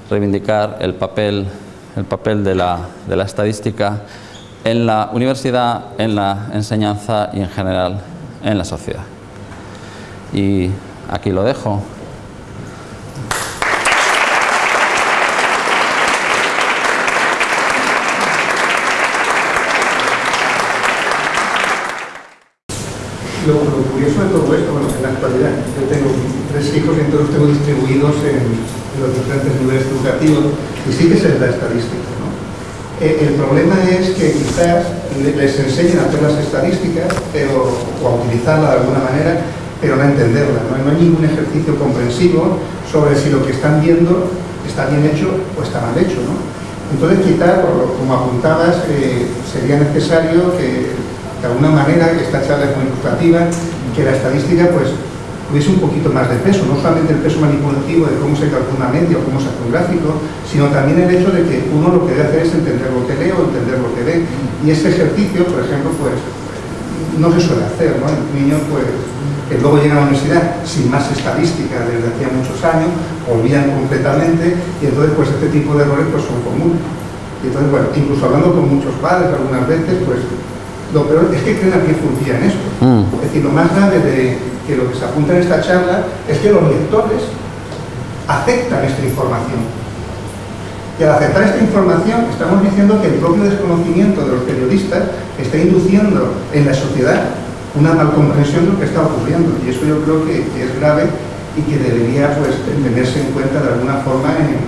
reivindicar el papel el papel de la, de la estadística en la universidad, en la enseñanza y en general en la sociedad. Y aquí lo dejo.
Lo, curioso de todo esto, bueno, en la actualidad, yo tengo tres hijos y entonces los tengo distribuidos en, los diferentes niveles educativos y sí que se da estadística. ¿no? Eh, el problema es que quizás les enseñen a hacer las estadísticas pero, o a utilizarla de alguna manera, pero no entenderla. ¿no? no hay ningún ejercicio comprensivo sobre si lo que están viendo está bien hecho o está mal hecho. ¿no? Entonces, quizás, como apuntabas, eh, sería necesario que, de alguna manera, esta charla es muy ilustrativa, que la estadística pues,
tuviese un poquito más de peso, no solamente el peso manipulativo de cómo se calcula una media o cómo se hace un gráfico, sino también el hecho de que uno lo que debe hacer es entender lo que lee o entender lo que ve. Y ese ejercicio, por ejemplo, pues no se suele hacer, ¿no? El niño, pues, que luego llega a la universidad sin más estadística desde hacía muchos años, olvidan completamente y entonces pues este tipo de errores pues son comunes. Y entonces, bueno, incluso hablando con muchos padres algunas veces, pues lo peor es que creen que funciona en esto.
Mm.
Es decir, lo más grave de, que lo que se apunta en esta charla es que los lectores aceptan esta información. Y al aceptar esta información estamos diciendo que el propio desconocimiento de los periodistas está induciendo en la sociedad una malcomprensión de lo que está ocurriendo. Y eso yo creo que, es grave y que debería pues, tenerse en cuenta de alguna forma en,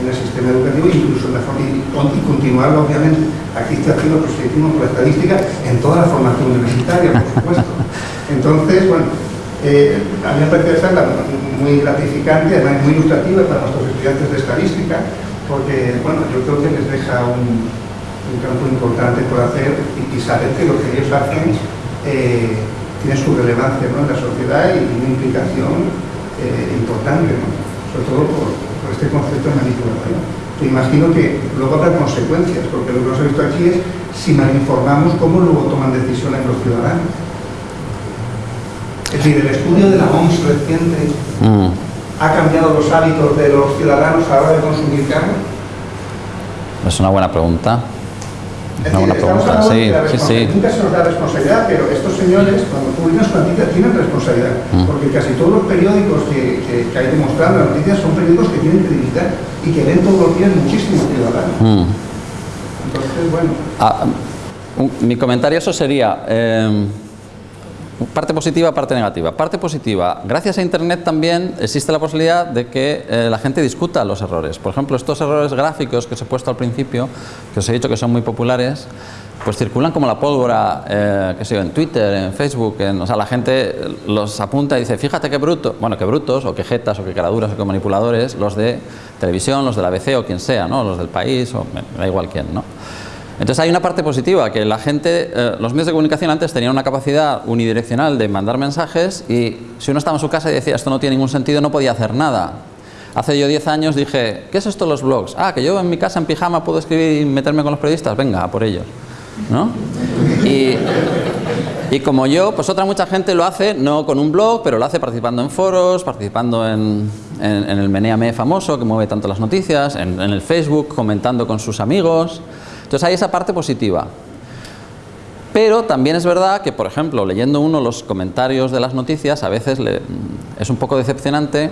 en el sistema educativo incluso en la forma, y, continuarlo obviamente, aquí está haciendo proselitismo por la estadística en toda la formación universitaria, por supuesto. (laughs) Entonces, bueno, a mí me parece esta muy gratificante, además muy ilustrativa para nuestros estudiantes de estadística, porque bueno, yo creo que les deja un, campo importante por hacer y, y, saber que lo que ellos hacen eh, tiene su relevancia en la sociedad y una implicación eh, importante, sobre todo por, por, este concepto de manipulación. Te imagino que luego habrá consecuencias, porque lo que ha visto aquí es si mal informamos cómo luego toman decisiones los ciudadanos. Es decir, el estudio de la OMS reciente mm. ha cambiado los hábitos de los ciudadanos a la hora de consumir carne.
Es una buena pregunta.
Es
una
decir,
buena pregunta, sí, sí, sí.
Nunca se nos da responsabilidad, pero estos señores, cuando publican las noticias, tienen responsabilidad. Mm. Porque casi todos los periódicos que, que, que, hay demostrando las noticias son periódicos que tienen credibilidad y que ven todos los días muchísimos ciudadanos.
Mm.
Entonces, bueno.
Ah, mi comentario eso sería... Eh, Parte positiva, parte negativa. Parte positiva, gracias a Internet también existe la posibilidad de que eh, la gente discuta los errores. Por ejemplo, estos errores gráficos que os he puesto al principio, que os he dicho que son muy populares, pues circulan como la pólvora, eh, que sé yo, en Twitter, en Facebook, en, o sea, la gente los apunta y dice, fíjate qué bruto, bueno, qué brutos, o qué jetas, o qué caraduras, o qué manipuladores, los de televisión, los de la ABC o quien sea, ¿no? Los del país, o me da igual quién, ¿no? Entonces hay una parte positiva, que la gente, eh, los medios de comunicación antes tenían una capacidad unidireccional de mandar mensajes y si uno estaba en su casa y decía esto no tiene ningún sentido, no podía hacer nada. Hace yo 10 años dije, ¿qué es esto los blogs? Ah, que yo en mi casa en pijama puedo escribir y meterme con los periodistas, venga, a por ellos. ¿No? Y, y como yo, pues otra mucha gente lo hace, no con un blog, pero lo hace participando en foros, participando en, en, en el Meneame famoso, que mueve tanto las noticias, en, en el Facebook, comentando con sus amigos. Entonces hay esa parte positiva. Pero también es verdad que, por ejemplo, leyendo uno los comentarios de las noticias, a veces le, es un poco decepcionante,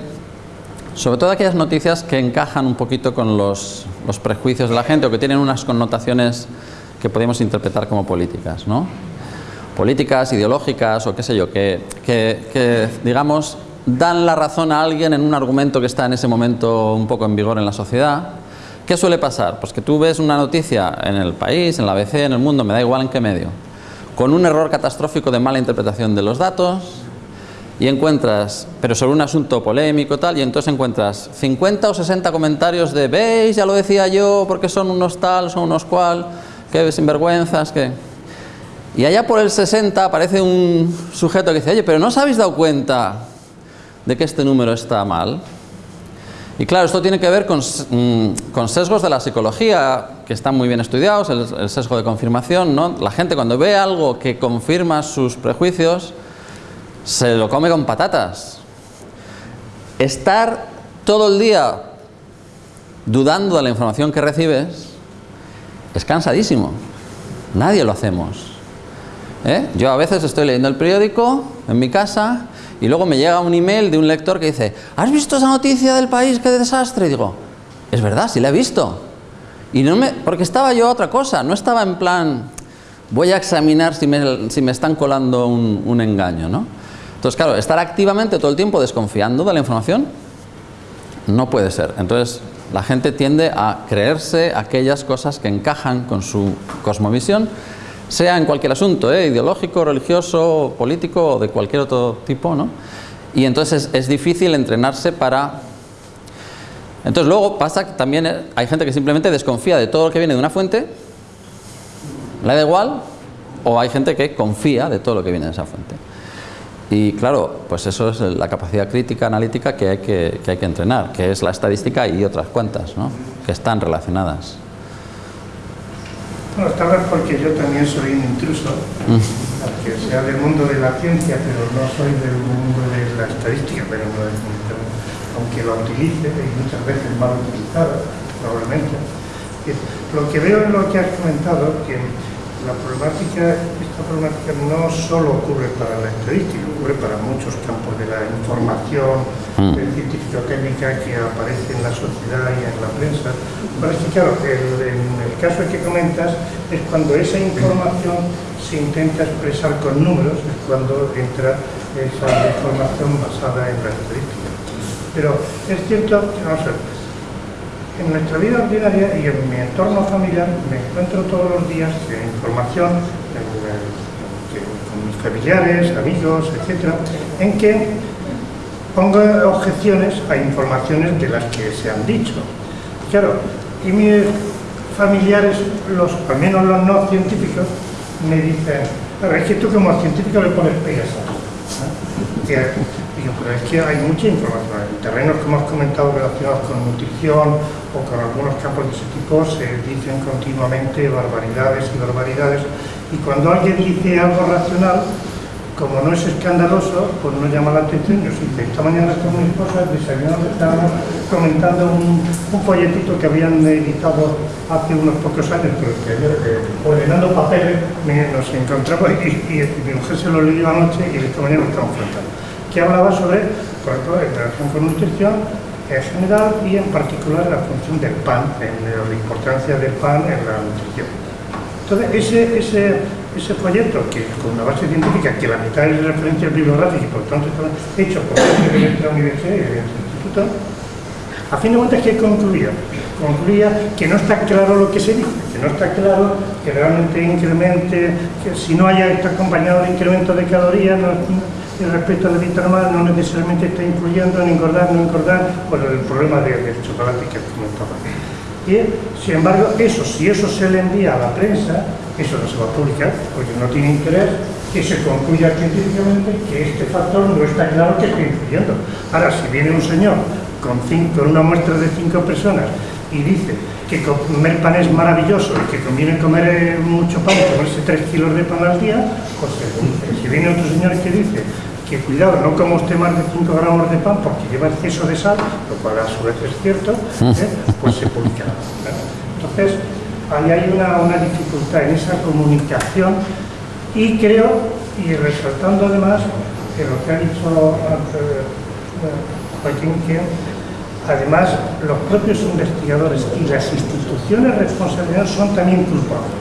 sobre todo aquellas noticias que encajan un poquito con los, los, prejuicios de la gente o que tienen unas connotaciones que podemos interpretar como políticas, ¿no? Políticas, ideológicas o qué sé yo, que, que, que digamos dan la razón a alguien en un argumento que está en ese momento un poco en vigor en la sociedad ¿Qué suele pasar? Pues que tú ves una noticia en el país, en la ABC, en el mundo, me da igual en qué medio, con un error catastrófico de mala interpretación de los datos y encuentras, pero sobre un asunto polémico tal, y entonces encuentras 50 o 60 comentarios de veis, ya lo decía yo, porque son unos tal, son unos cual, que sinvergüenzas, que... Y allá por el 60 aparece un sujeto que dice, oye, pero ¿no os habéis dado cuenta de que este número está mal? Y claro, esto tiene que ver con, con, sesgos de la psicología que están muy bien estudiados, el, el, sesgo de confirmación, ¿no? La gente cuando ve algo que confirma sus prejuicios, se lo come con patatas. Estar todo el día dudando de la información que recibes es cansadísimo. Nadie lo hacemos. ¿Eh? Yo a veces estoy leyendo el periódico en mi casa y luego me llega un email de un lector que dice ¿Has visto esa noticia del país? ¡Qué desastre! Y digo, es verdad, sí la he visto. Y no me, porque estaba yo a otra cosa, no estaba en plan voy a examinar si me, si me están colando un, un engaño, ¿no? Entonces, claro, estar activamente todo el tiempo desconfiando de la información no puede ser. Entonces, la gente tiende a creerse aquellas cosas que encajan con su cosmovisión sea en cualquier asunto, ¿eh? ideológico, religioso, político o de cualquier otro tipo, ¿no? Y entonces es, difícil entrenarse para... Entonces luego pasa que también hay gente que simplemente desconfía de todo lo que viene de una fuente, le da igual, o hay gente que confía de todo lo que viene de esa fuente. Y claro, pues eso es la capacidad crítica, analítica que hay que, que hay que entrenar, que es la estadística y otras cuantas, ¿no? que están relacionadas.
Bueno, tal vez porque yo también soy un intruso, aunque sea del mundo de la ciencia, pero no soy del mundo de la estadística, pero no es aunque lo utilice, y muchas veces mal utilizado, probablemente. Lo que veo en lo que has comentado, que la problemática, esta problemática no solo ocurre para la estadística, ocurre para muchos campos de la información mm. científico-técnica que aparece en la sociedad y en la prensa. Pero es que, claro, el, en el caso que comentas es cuando esa información se intenta expresar con números, es cuando entra esa información basada en la estadística. Pero es cierto vamos a ver, en nuestra vida ordinaria y en mi entorno familiar me encuentro todos los días de información con mis familiares, amigos, etcétera, en que pongo objeciones a informaciones de las que se han dicho. Claro, y mis familiares, los, al menos los no científicos, me dicen, pero es que tú como científico le pones pegas pero es que hay mucha información. En terrenos que hemos comentado relacionados con nutrición o con algunos campos de ese tipo se dicen continuamente barbaridades y barbaridades y cuando alguien dice algo racional, como no es escandaloso, pues no llama la atención. Yo sí, esta mañana con mi esposa desayunando estábamos comentando un, folletito que habían editado hace unos pocos años, pero que eh, ordenando papeles, nos encontramos y, y, mi mujer se lo leyó anoche y esta mañana lo estamos contando que hablaba sobre, por ejemplo, en relación con nutrición en general y en particular la función del pan, la importancia del pan en la nutrición. Entonces, ese, ese, folleto, que con una base científica, que la mitad es referencia bibliográfica y por tanto está hecho por gente de la universidad y del instituto, a fin de cuentas, ¿qué concluía? Concluía que no está claro lo que se dice, que no está claro que realmente incremente, que si no haya está acompañado de incremento de calorías, no, el respecto a la dieta normal no necesariamente está influyendo en engordar, no engordar, por el problema del chocolate que comentaba. Y, sin embargo, eso, si eso se le envía a la prensa, eso no se va a publicar, porque no tiene interés que se concluya científicamente que este factor no está claro que esté influyendo. Ahora, si viene un señor con, cinco, con una muestra de cinco personas y dice que comer pan es maravilloso y que conviene comer eh, mucho pan, comerse tres kilos de pan al día, pues dice. Si viene otro señor que dice que cuidado, no como usted más de 5 gramos de pan porque lleva exceso de sal, lo cual a su vez es cierto, ¿eh? (laughs) pues se publica. Entonces, ahí hay una, una, dificultad en esa comunicación y creo, y resaltando además que lo que ha dicho eh, Joaquín, que además los propios investigadores y las instituciones responsables son también culpables.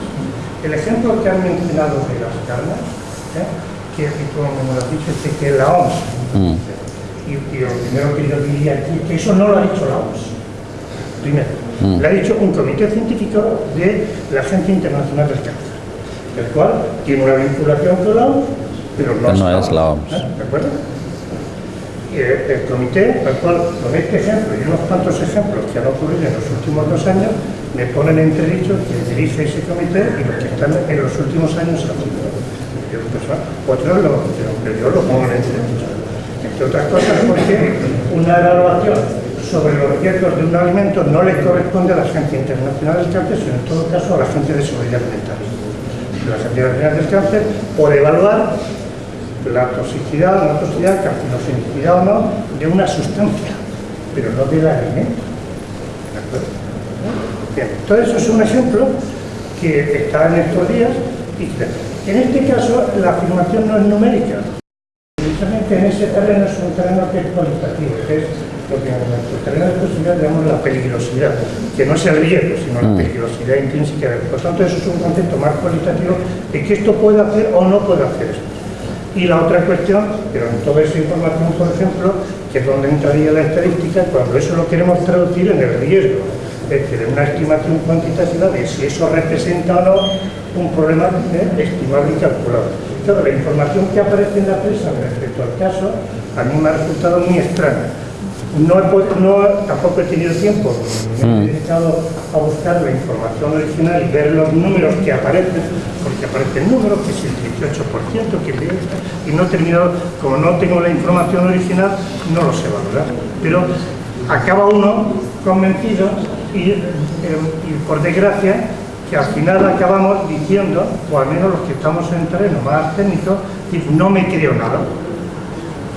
El ejemplo que han mencionado de las carnes, ¿eh? Que, como lo has dicho, es que la OMS, mm. y, y, lo primero que yo diría aquí, que eso no lo ha dicho la OMS, primero, mm. lo ha dicho un comité científico de la Agencia Internacional del Cáncer, el cual tiene una vinculación con la OMS, pero no, es, la OMS. ¿eh? ¿De acuerdo? Y el, comité, al cual con este ejemplo y unos cuantos ejemplos que han ocurrido en los últimos dos años, me ponen entredicho que dirige ese comité y los que están en los últimos años haciendo otros lo, pero yo lo pongo en entredicho. Entre otras cosas porque una evaluación sobre los riesgos de un alimento no le corresponde a la Agencia Internacional del Cáncer, sino en todo caso a la Agencia de Seguridad Alimentaria. La Agencia Internacional del Cáncer por evaluar la toxicidad, la toxicidad, carcinogenicidad o no, de una sustancia, pero no del alimento. ¿De? Bien, todo eso es un ejemplo que está en estos días y en este caso, la afirmación no es numérica. Precisamente en ese terreno es un terreno que es cualitativo, que es lo que en nuestro terreno de posibilidad llamamos la peligrosidad, que no es el riesgo, sino la mm. peligrosidad intrínseca. Por tanto, eso es un concepto más cualitativo de que esto puede hacer o no puede hacer esto. Y la otra cuestión, pero en toda esa información, por ejemplo, que es donde entraría la estadística, cuando eso lo queremos traducir en el riesgo, es decir, en una estimación cuantitativa de si eso representa o no un problema estimable y calculado. Claro, la información que aparece en la prensa respecto al caso a mí me ha resultado muy extraña. no, he, no tampoco he tenido tiempo, me he mm. dedicado a buscar la información original y ver los números que aparecen, porque aparecen números, que es el 18%, que es y no he terminado, como no tengo la información original, no lo sé valorar. Pero acaba uno convencido y, eh, y por desgracia que al final acabamos diciendo, o al menos los que estamos en terreno más técnico, no me creo nada,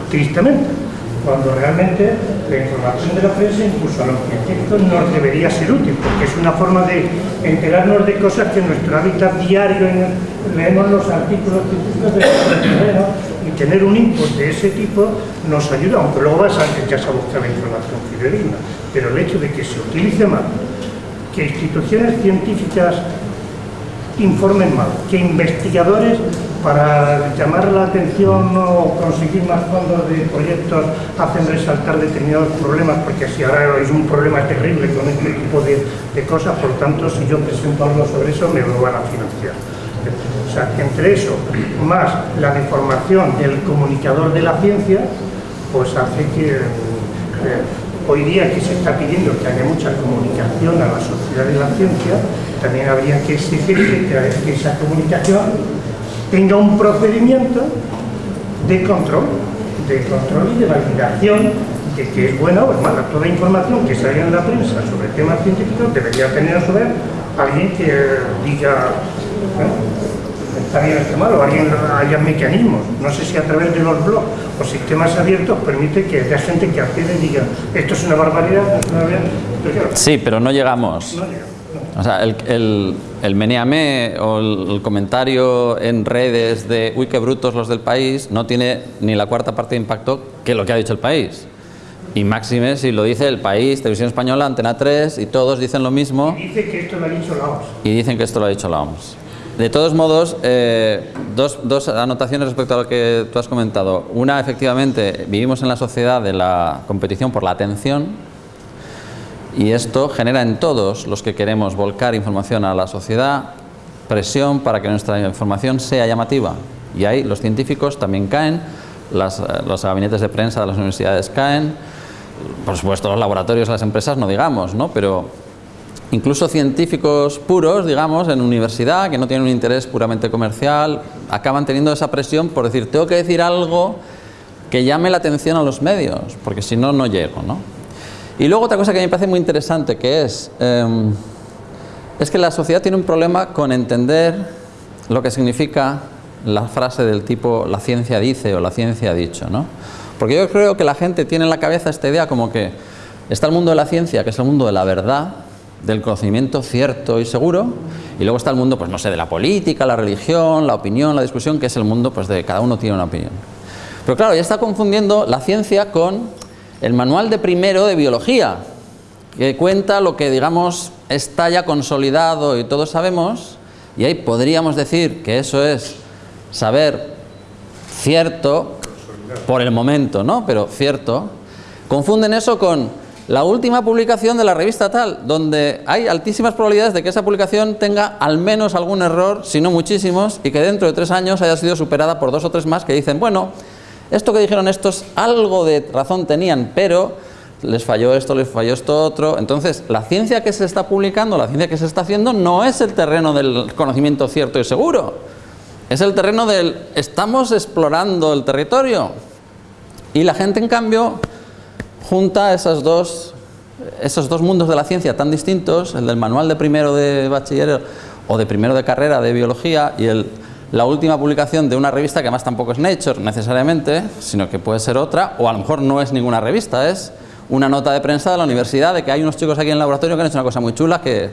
tristemente, cuando realmente la información de la prensa, incluso a los científicos, nos debería ser útil, porque es una forma de enterarnos de cosas que en nuestro hábitat diario leemos los artículos científicos de terreno y tener un input de ese tipo nos ayuda, aunque luego vas a, ya se buscar la información fidedigna, pero el hecho de que se utilice más que instituciones científicas informen mal, que investigadores para llamar la atención o conseguir más fondos de proyectos hacen resaltar determinados problemas, porque si ahora es un problema terrible con este tipo de, cosas, por tanto, si yo presento algo sobre eso, me lo van a financiar. O sea, entre eso, más la deformación del comunicador de la ciencia, pues hace que eh, hoy día que se está pidiendo que haya mucha comunicación a la sociedad de la ciencia, también habría que exigir que, esa comunicación tenga un procedimiento de control, de control y de validación de que es buena o es mala. Toda información que salga en la prensa sobre temas científicos debería tener a vez alguien que diga bien está mal, o alguien haya mecanismos, no sé si a través de los blogs o sistemas abiertos permite que haya gente que accede y diga esto es una barbaridad, es una barbaridad.
Sí, pero no llegamos. O sea, el, el, el meneame o el, comentario en redes de uy, qué brutos los del país, no tiene ni la cuarta parte de impacto que lo que ha dicho el país. Y máxime si lo dice el país, Televisión Española, Antena 3, y todos dicen lo mismo.
Y dice que esto lo ha dicho la OMS.
Y dicen que esto lo ha dicho la OMS. De todos modos, eh, dos, dos, anotaciones respecto a lo que tú has comentado. Una, efectivamente, vivimos en la sociedad de la competición por la atención y esto genera en todos los que queremos volcar información a la sociedad presión para que nuestra información sea llamativa. Y ahí los científicos también caen, los gabinetes de prensa de las universidades caen, por supuesto los laboratorios, las empresas no digamos, ¿no? pero incluso científicos puros, digamos, en universidad, que no tienen un interés puramente comercial, acaban teniendo esa presión por decir, tengo que decir algo que llame la atención a los medios, porque si no, no llego, ¿no? Y luego otra cosa que me parece muy interesante, que es, em, es que la sociedad tiene un problema con entender lo que significa la frase del tipo, la ciencia dice o la ciencia ha dicho, ¿no? Porque yo creo que la gente tiene en la cabeza esta idea como que está el mundo de la ciencia, que es el mundo de la verdad, del conocimiento cierto y seguro y luego está el mundo, pues no sé, de la política, la religión, la opinión, la discusión, que es el mundo pues de cada uno tiene una opinión. Pero claro, ya está confundiendo la ciencia con el manual de primero de biología, que cuenta lo que digamos está ya consolidado y todos sabemos, y ahí podríamos decir que eso es saber cierto por el momento, ¿no? Pero cierto. Confunden eso con la última publicación de la revista tal, donde hay altísimas probabilidades de que esa publicación tenga al menos algún error, si no muchísimos, y que dentro de tres años haya sido superada por dos o tres más que dicen, bueno, esto que dijeron estos algo de razón tenían, pero les falló esto, les falló esto otro. Entonces, la ciencia que se está publicando, la ciencia que se está haciendo, no es el terreno del conocimiento cierto y seguro. Es el terreno del estamos explorando el territorio. Y la gente, en cambio, junta esos dos, esos dos mundos de la ciencia tan distintos, el del manual de primero de bachiller o de primero de carrera de biología y el, la última publicación de una revista que además tampoco es Nature necesariamente, sino que puede ser otra, o a lo mejor no es ninguna revista, es una nota de prensa de la universidad de que hay unos chicos aquí en el laboratorio que han hecho una cosa muy chula que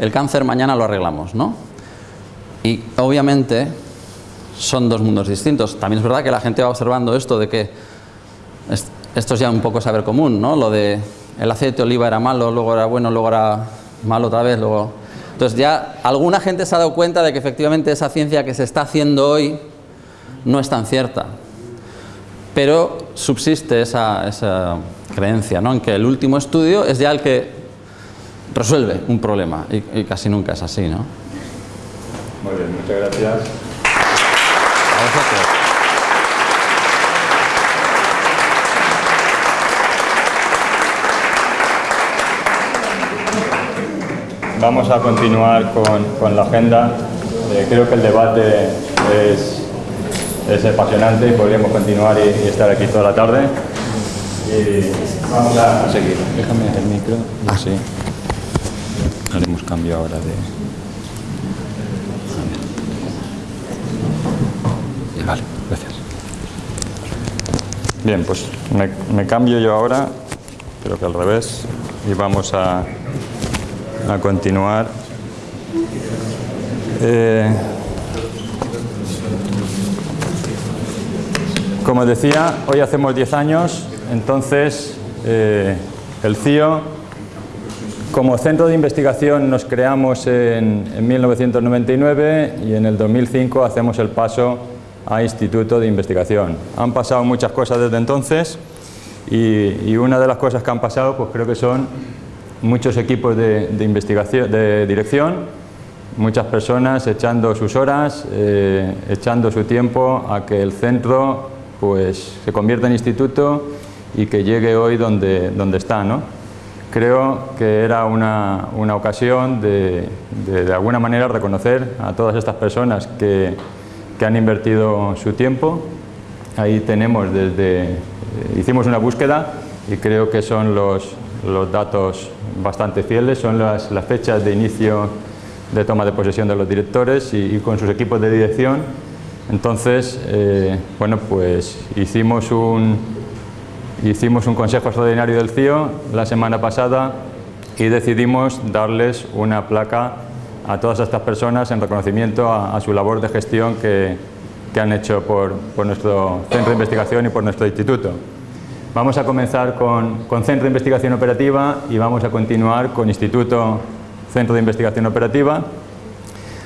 el cáncer mañana lo arreglamos, ¿no? Y obviamente son dos mundos distintos. También es verdad que la gente va observando esto de que esto es ya un poco saber común, ¿no? Lo de el aceite de oliva era malo, luego era bueno, luego era malo otra vez, luego... Entonces ya alguna gente se ha dado cuenta de que efectivamente esa ciencia que se está haciendo hoy no es tan cierta. Pero subsiste esa, creencia, ¿no? En que el último estudio es ya el que resuelve un problema y, y casi nunca es así, ¿no?
Muy bien, muchas gracias. Vamos a continuar con, con la agenda. Eh, creo que el debate es, es apasionante y podríamos continuar y, y estar aquí toda la tarde. Y vamos a seguir. Déjame el micro. Así. Haremos cambio ahora de... Vale, gracias. Bien, pues me, me cambio yo ahora, creo que al revés, y vamos a, a continuar. Eh, como decía, hoy hacemos 10 años, entonces eh, el CIO, como centro de investigación nos creamos en, en 1999 y en el 2005 hacemos el paso a Instituto de Investigación. Han pasado muchas cosas desde entonces y, y, una de las cosas que han pasado pues creo que son muchos equipos de, de investigación, de dirección, muchas personas echando sus horas, eh, echando su tiempo a que el centro pues, se convierta en instituto y que llegue hoy donde, donde está. ¿no? Creo que era una, una ocasión de, de, de alguna manera reconocer a todas estas personas que, que han invertido su tiempo. Ahí tenemos desde, eh, hicimos una búsqueda y creo que son los, los datos bastante fieles, son las, fechas de inicio de toma de posesión de los directores y, y con sus equipos de dirección. Entonces, eh, bueno, pues hicimos un, hicimos un consejo extraordinario del CIO la semana pasada y decidimos darles una placa a todas estas personas en reconocimiento a, a su labor de gestión que, que han hecho por, por, nuestro centro de investigación y por nuestro instituto. Vamos a comenzar con, con, Centro de Investigación Operativa y vamos a continuar con Instituto Centro de Investigación Operativa.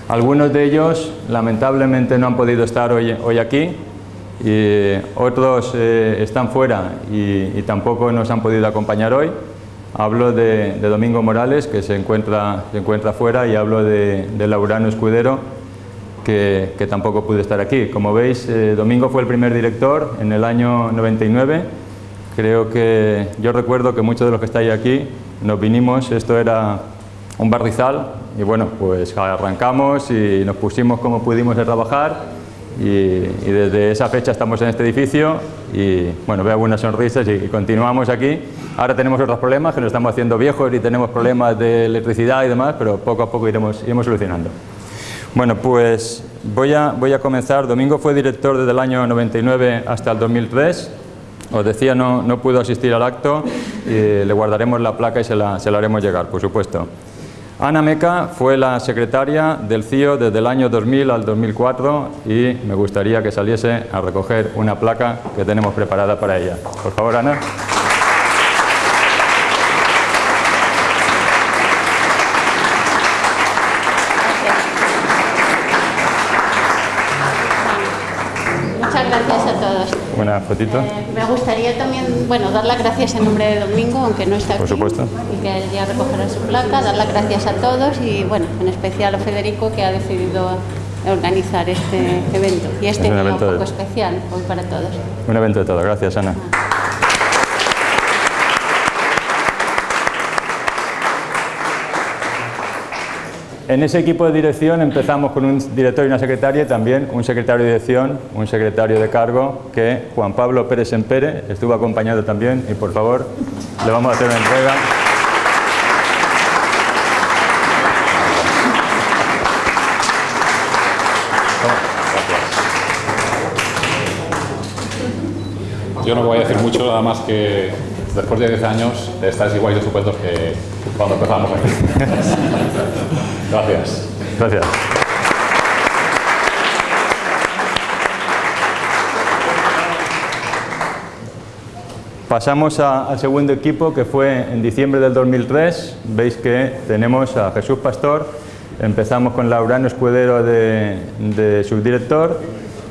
Algunos de ellos lamentablemente no han podido estar hoy, hoy aquí y otros eh, están fuera y, y tampoco nos han podido acompañar hoy. Hablo de, de, Domingo Morales, que se encuentra, se encuentra fuera, y hablo de, de Laurano Escudero, que, que, tampoco pude estar aquí. Como veis, eh, Domingo fue el primer director en el año 99. Creo que yo recuerdo que muchos de los que estáis aquí nos vinimos, esto era un barrizal, y bueno, pues arrancamos y nos pusimos como pudimos a trabajar. Y, y, desde esa fecha estamos en este edificio y bueno, veo algunas sonrisas y, y continuamos aquí. Ahora tenemos otros problemas, que nos estamos haciendo viejos y tenemos problemas de electricidad y demás, pero poco a poco iremos, iremos solucionando. Bueno, pues voy a, voy a comenzar. Domingo fue director desde el año 99 hasta el 2003. Os decía, no, no pudo asistir al acto, y le guardaremos la placa y se la, se la haremos llegar, por supuesto. Ana Meca fue la secretaria del CIO desde el año 2000 al 2004 y me gustaría que saliese a recoger una placa que tenemos preparada para ella. Por favor, Ana. Fotito.
Eh, me gustaría también, bueno, dar las gracias en nombre de Domingo, aunque no está aquí.
Por supuesto.
Y que ya recogerá su placa, dar las gracias a todos y, bueno, en especial a Federico que ha decidido organizar este (laughs) evento. Y este es un evento poco de... especial hoy para todos.
Un evento de todo. Gracias, Ana. Ah. En ese equipo de dirección empezamos con un director y una secretaria y también un secretario de dirección, un secretario de cargo que Juan Pablo Pérez Empere estuvo acompañado también y por favor le vamos a hacer una entrega.
Yo no voy a decir mucho, nada más que después de 10 años estáis igual de estupendos que cuando empezamos aquí. Gracias.
Gracias. Pasamos a, al segundo equipo que fue en diciembre del 2003. Veis que tenemos a Jesús Pastor. Empezamos con Laurano Escudero de, de subdirector.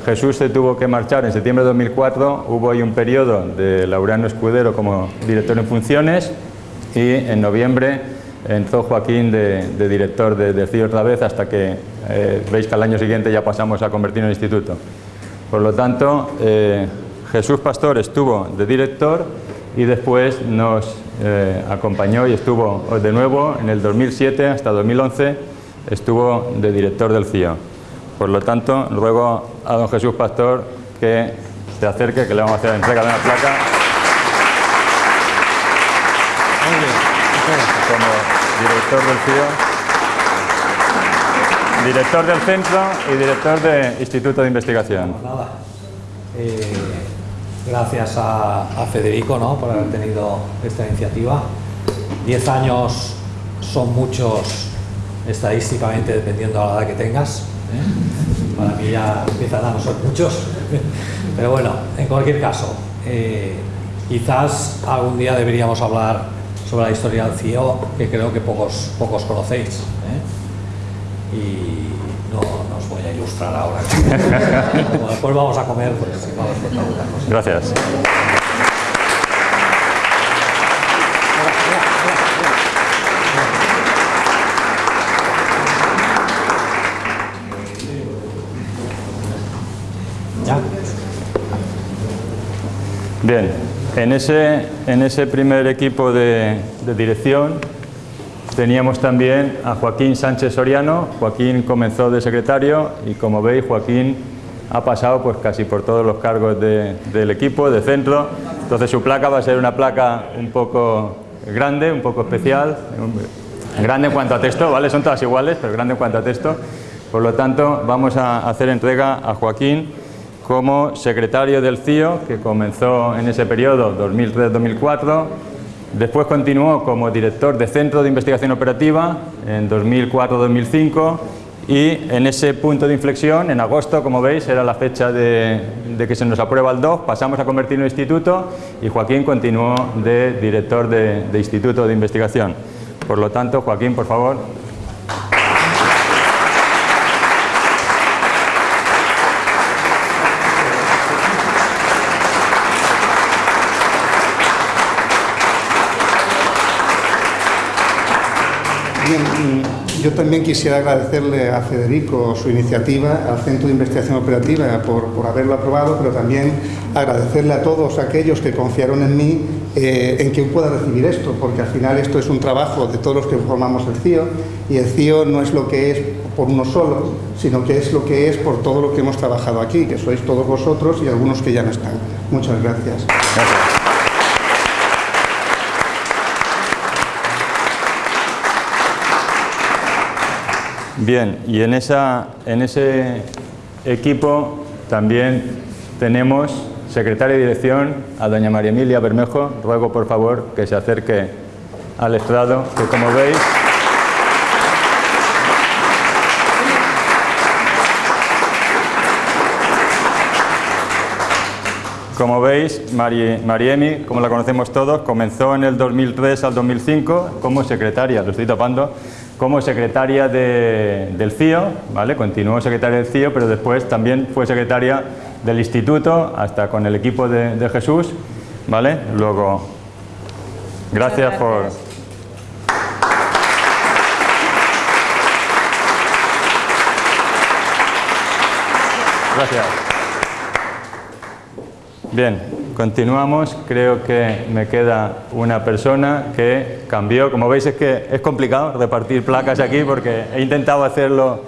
Jesús se tuvo que marchar en septiembre de 2004. Hubo ahí un periodo de Laurano Escudero como director en funciones y en noviembre entró Joaquín de, director de, de, CIO otra vez hasta que eh, veis que al año siguiente ya pasamos a convertirnos en instituto. Por lo tanto, eh, Jesús Pastor estuvo de director y después nos eh, acompañó y estuvo de nuevo en el 2007 hasta 2011, estuvo de director del CIO. Por lo tanto, ruego a don Jesús Pastor que se acerque, que le vamos a hacer entrega de una placa. Director del CIO director del centro y director del Instituto de Investigación.
Nada. Eh, gracias a, Federico ¿no? por haber tenido esta iniciativa. Diez años son muchos estadísticamente dependiendo de la edad que tengas. ¿eh? Para mí ya empiezan a no ser muchos. (laughs) Pero bueno, en cualquier caso, eh, quizás algún día deberíamos hablar sobre la historia del CIO, que creo que pocos, pocos conocéis. Y no, os voy a ilustrar ahora. (laughs) después vamos a comer, pues vamos a.
Gracias. Bien, en ese, en ese primer equipo de, de dirección Teníamos también a Joaquín Sánchez Soriano. Joaquín comenzó de secretario y como veis Joaquín ha pasado pues casi por todos los cargos del equipo, de centro. Entonces su placa va a ser una placa un poco grande, un poco especial, grande en cuanto a texto, ¿vale? Son todas iguales, pero grande en cuanto a texto. Por lo tanto, vamos a hacer entrega a Joaquín como secretario del CIO, que comenzó en ese periodo 2003-2004 Después continuó como director de Centro de Investigación Operativa en 2004-2005 y en ese punto de inflexión, en agosto, como veis, era la fecha de, que se nos aprueba el DOC, pasamos a convertirlo en instituto y Joaquín continuó de director de, de Instituto de Investigación. Por lo tanto, Joaquín, por favor,
yo también quisiera agradecerle a Federico su iniciativa, al Centro de Investigación Operativa por, haberlo aprobado, pero también agradecerle a todos aquellos que confiaron en mí eh, en que pueda recibir esto, porque al final esto es un trabajo de todos los que formamos el CIO y el CIO no es lo que es por uno solo, sino que es lo que es por todo lo que hemos trabajado aquí, que sois todos vosotros y algunos que ya no están. Muchas gracias.
Bien, y en, esa, en ese equipo también tenemos secretaria de dirección a doña María Emilia Bermejo. Ruego por favor que se acerque al estrado, que como veis... Como veis, Mariemi, como la conocemos todos, comenzó en el 2003 al 2005 como secretaria, lo estoy tapando, como secretaria del CIO, ¿vale? continuó secretaria del CIO, pero después también fue secretaria del instituto, hasta con el equipo de, Jesús. ¿vale? Luego, gracias, por... Gracias. Bien, continuamos. Creo que me queda una persona que cambió. Como veis es que es complicado repartir placas aquí porque he intentado hacerlo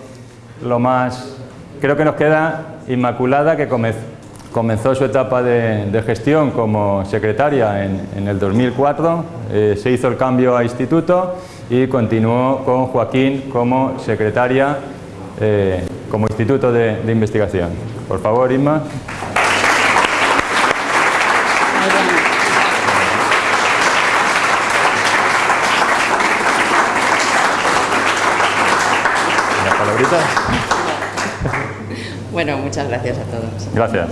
lo más... Creo que nos queda Inmaculada que comenzó su etapa de, gestión como secretaria en, el 2004. Eh, se hizo el cambio a instituto y continuó con Joaquín como secretaria eh, como instituto de, de investigación. Por favor, Inma.
Bueno, muchas gracias a todos.
Gracias.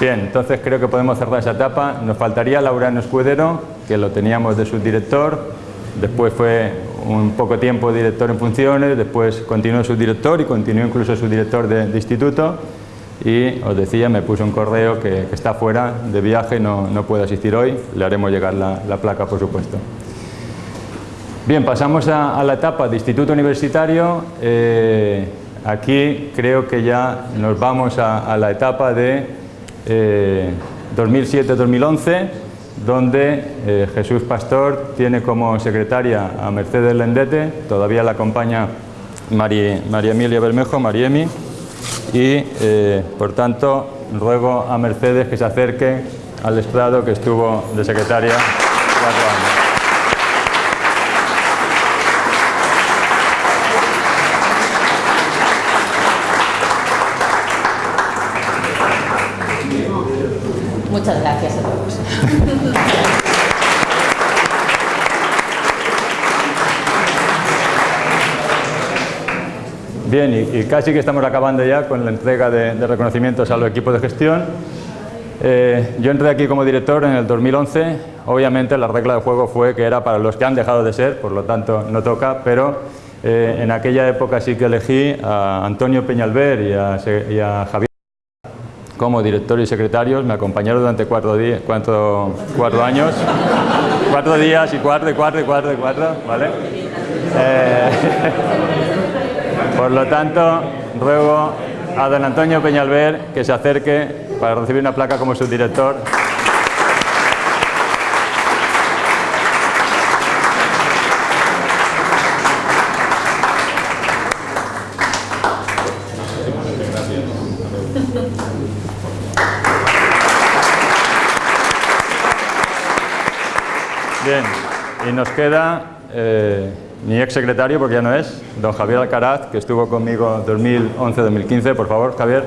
Bien, entonces creo que podemos cerrar esa etapa. Nos faltaría Laurano Escudero, que lo teníamos de subdirector, después fue un poco tiempo director en funciones, después continuó subdirector y continuó incluso subdirector de, de instituto y os decía, me puso un correo que, está fuera de viaje, no, no, puede asistir hoy, le haremos llegar la, placa por supuesto. Bien, pasamos a, la etapa de instituto universitario. Eh, aquí creo que ya nos vamos a, la etapa de 2007-2011, eh, donde eh, Jesús Pastor tiene como secretaria a Mercedes Lendete, todavía la acompaña María, María Emilia Bermejo, Mariemi, y eh, por tanto ruego a Mercedes que se acerque al estrado que estuvo de secretaria cuatro años.
Muchas gracias a todos.
Bien, y, casi que estamos acabando ya con la entrega de, reconocimientos a los equipos de gestión. Eh, yo entré aquí como director en el 2011. Obviamente la regla de juego fue que era para los que han dejado de ser, por lo tanto no toca, pero eh, en aquella época sí que elegí a Antonio Peñalver y a, Javier como director y secretarios. Me acompañaron durante cuatro, cuatro, cuatro años, cuatro días y cuatro y cuatro y cuatro y cuatro, ¿vale? Eh, (laughs) Por lo tanto, ruego a don Antonio Peñalver que se acerque para recibir una placa como subdirector. Bien, y nos queda eh, mi ex secretario, porque ya no es, don Javier Alcaraz, que estuvo conmigo 2011-2015. Por favor, Javier.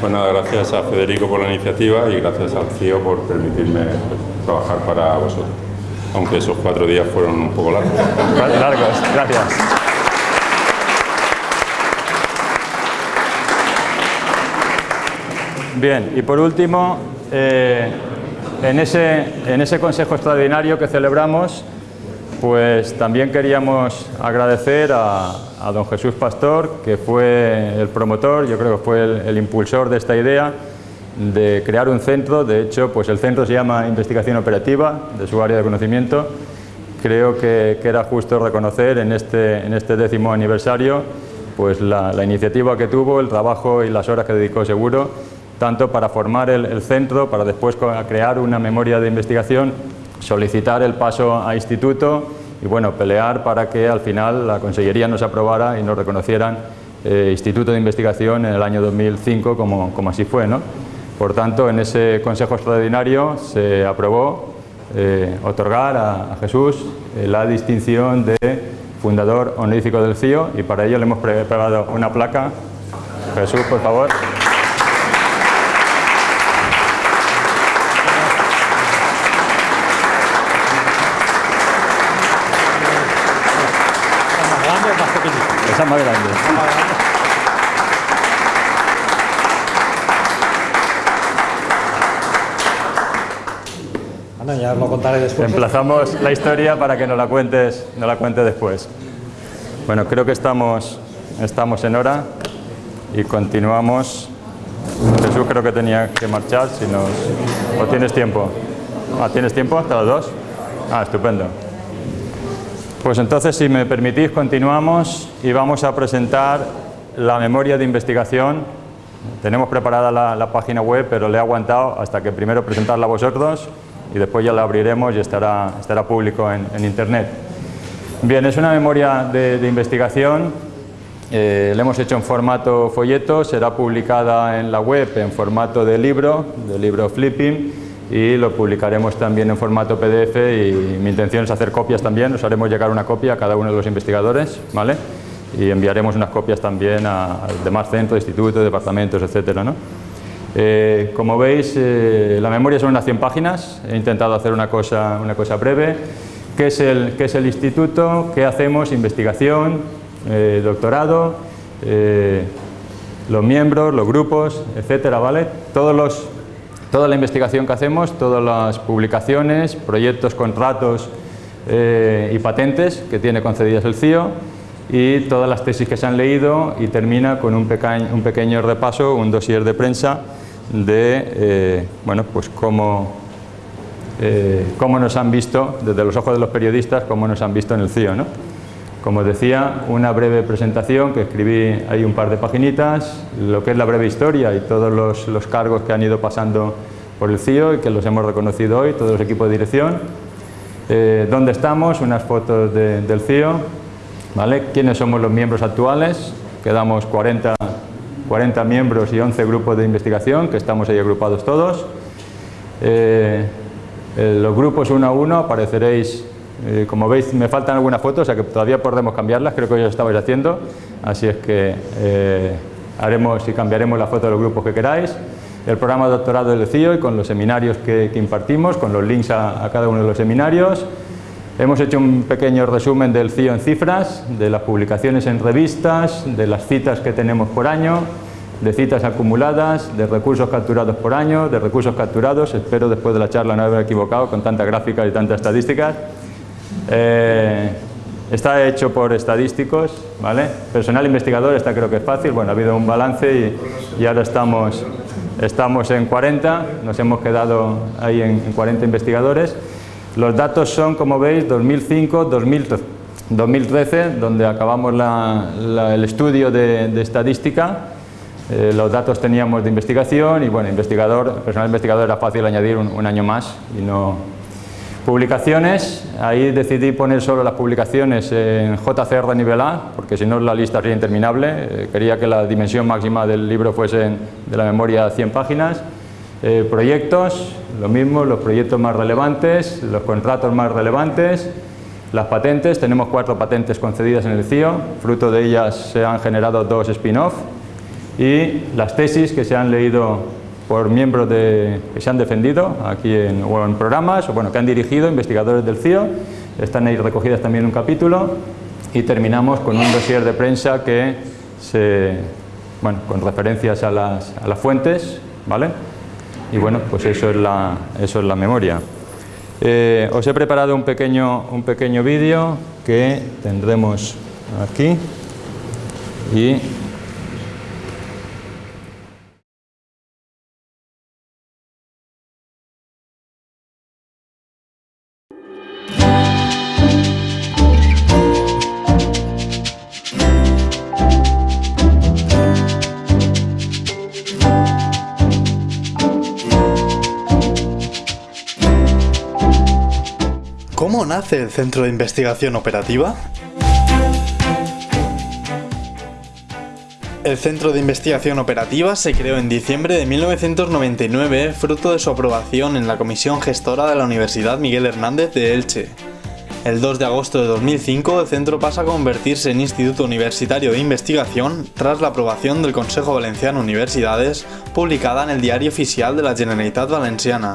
Pues nada, gracias a Federico por la iniciativa y gracias al CIO por permitirme trabajar para vosotros. Aunque esos cuatro días fueron un poco largos.
Largos, gracias. Bien, y por último, eh, en, ese, en ese consejo extraordinario que celebramos, pues también queríamos agradecer a, don Jesús Pastor, que fue el promotor, yo creo que fue el, impulsor de esta idea de crear un centro, de hecho pues el centro se llama Investigación Operativa, de su área de conocimiento, creo que, era justo reconocer en este, en este décimo aniversario pues la, la iniciativa que tuvo, el trabajo y las horas que dedicó seguro tanto para formar el, centro, para después crear una memoria de investigación, solicitar el paso a instituto y bueno, pelear para que al final la Consellería nos aprobara y nos reconocieran eh, Instituto de Investigación en el año 2005 como, como así fue. ¿no? Por tanto, en ese Consejo Extraordinario se aprobó eh, otorgar a, Jesús eh, la distinción de fundador honorífico del CIO y para ello le hemos preparado una placa. Jesús, por favor. Más grande.
Bueno, ya lo contaré después.
Emplazamos la historia para que nos la cuentes, nos la cuente después. Bueno, creo que estamos, estamos en hora y continuamos. Jesús creo que tenía que marchar, si nos... ¿O tienes tiempo? Ah, ¿Tienes tiempo hasta las dos? Ah, estupendo. Pues entonces, si me permitís, continuamos y vamos a presentar la memoria de investigación. Tenemos preparada la, página web, pero le he aguantado hasta que primero presentarla a vosotros y después ya la abriremos y estará, estará público en, Internet. Bien, es una memoria de, investigación, eh, la hemos hecho en formato folleto, será publicada en la web en formato de libro, de libro flipping, y lo publicaremos también en formato PDF y mi intención es hacer copias también, os haremos llegar una copia a cada uno de los investigadores, ¿vale? Y enviaremos unas copias también a, demás centros, institutos, departamentos, etcétera, ¿no? Eh, como veis, eh, la memoria son unas 100 páginas, he intentado hacer una cosa, una cosa breve. ¿Qué es, el, ¿Qué es el instituto? ¿Qué hacemos? Investigación, eh, doctorado, los miembros, los grupos, etcétera, ¿vale? Todos los Toda la investigación que hacemos, todas las publicaciones, proyectos, contratos eh, y patentes que tiene concedidas el CIO y todas las tesis que se han leído y termina con un, pequeño, repaso, un dossier de prensa de eh, bueno, pues cómo, eh, cómo nos han visto, desde los ojos de los periodistas, cómo nos han visto en el CIO. ¿no? Como decía, una breve presentación que escribí ahí un par de paginitas, lo que es la breve historia y todos los, los cargos que han ido pasando por el CIO y que los hemos reconocido hoy, todos los equipos de dirección. Eh, ¿Dónde estamos? Unas fotos de, del CIO. ¿vale? ¿Quiénes somos los miembros actuales? Quedamos 40, 40 miembros y 11 grupos de investigación, que estamos ahí agrupados todos. Eh, eh, los grupos uno a uno apareceréis eh, como veis me faltan algunas fotos, o sea que todavía podemos cambiarlas, creo que ya lo estabais haciendo, así es que eh, haremos y cambiaremos la foto de los grupos que queráis. El programa de doctorado del CIO y con los seminarios que, que impartimos, con los links a, a, cada uno de los seminarios. Hemos hecho un pequeño resumen del CIO en cifras, de las publicaciones en revistas, de las citas que tenemos por año, de citas acumuladas, de recursos capturados por año, de recursos capturados, espero después de la charla no haber equivocado con tantas gráficas y tantas estadísticas. Eh, está hecho por estadísticos, ¿vale? Personal investigador, está creo que es fácil, bueno, ha habido un balance y, y ahora estamos, estamos en 40, nos hemos quedado ahí en, en 40 investigadores. Los datos son, como veis, 2005, 2013, 2013 donde acabamos la, la, el estudio de, de estadística. Eh, los datos teníamos de investigación y, bueno, investigador, personal investigador era fácil añadir un, un año más y no, Publicaciones, ahí decidí poner solo las publicaciones en JCR nivel A, porque si no la lista sería interminable. Eh, quería que la dimensión máxima del libro fuese de la memoria 100 páginas. Eh, proyectos, lo mismo, los proyectos más relevantes, los contratos más relevantes, las patentes, tenemos cuatro patentes concedidas en el CIO, fruto de ellas se han generado dos spin-off y las tesis que se han leído por miembros de, que se han defendido aquí en, o en programas o bueno, que han dirigido investigadores del CIO, están ahí recogidas también un capítulo y terminamos con un dossier de prensa que se, bueno, con referencias a las, a las fuentes, ¿vale? Y bueno, pues eso es la, eso es la memoria. Eh, os he preparado un pequeño, un pequeño vídeo que tendremos aquí y
¿Cómo nace el Centro de Investigación Operativa? El Centro de Investigación Operativa se creó en diciembre de 1999 fruto de su aprobación en la Comisión Gestora de la Universidad Miguel Hernández de Elche. El 2 de agosto de 2005 el centro pasa a convertirse en Instituto Universitario de Investigación tras la aprobación del Consejo Valenciano Universidades publicada en el Diario Oficial de la Generalitat Valenciana.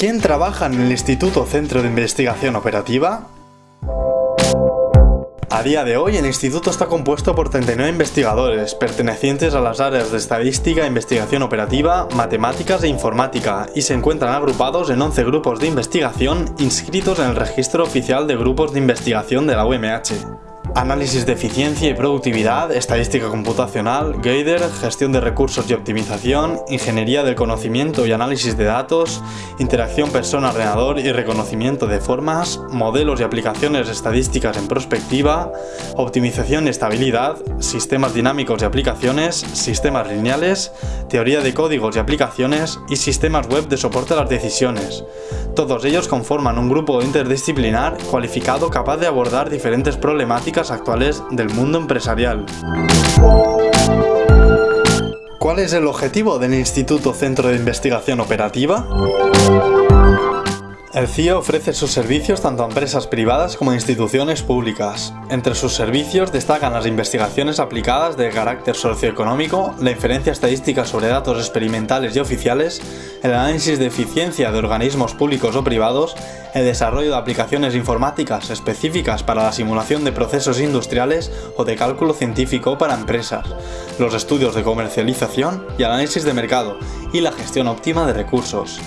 ¿Quién trabaja en el Instituto Centro de Investigación Operativa? A día de hoy el instituto está compuesto por 39 investigadores, pertenecientes a las áreas de estadística, investigación operativa, matemáticas e informática, y se encuentran agrupados en 11 grupos de investigación inscritos en el registro oficial de grupos de investigación de la UMH. Análisis de eficiencia y productividad, estadística computacional, Gader, gestión de recursos y optimización, ingeniería del conocimiento y análisis de datos, interacción persona-ordenador y reconocimiento de formas, modelos y aplicaciones estadísticas en prospectiva, optimización y estabilidad, sistemas dinámicos y aplicaciones, sistemas lineales, teoría de códigos y aplicaciones y sistemas web de soporte a las decisiones. Todos ellos conforman un grupo interdisciplinar cualificado capaz de abordar diferentes problemáticas actuales del mundo empresarial. ¿Cuál es el objetivo del Instituto Centro de Investigación Operativa? El CIO ofrece sus servicios tanto a empresas privadas como a instituciones públicas. Entre sus servicios destacan las investigaciones aplicadas de carácter socioeconómico, la inferencia estadística sobre datos experimentales y oficiales, el análisis de eficiencia de organismos públicos o privados, el desarrollo de aplicaciones informáticas específicas para la simulación de procesos industriales o de cálculo científico para empresas, los estudios de comercialización y análisis de mercado, y la gestión óptima de recursos.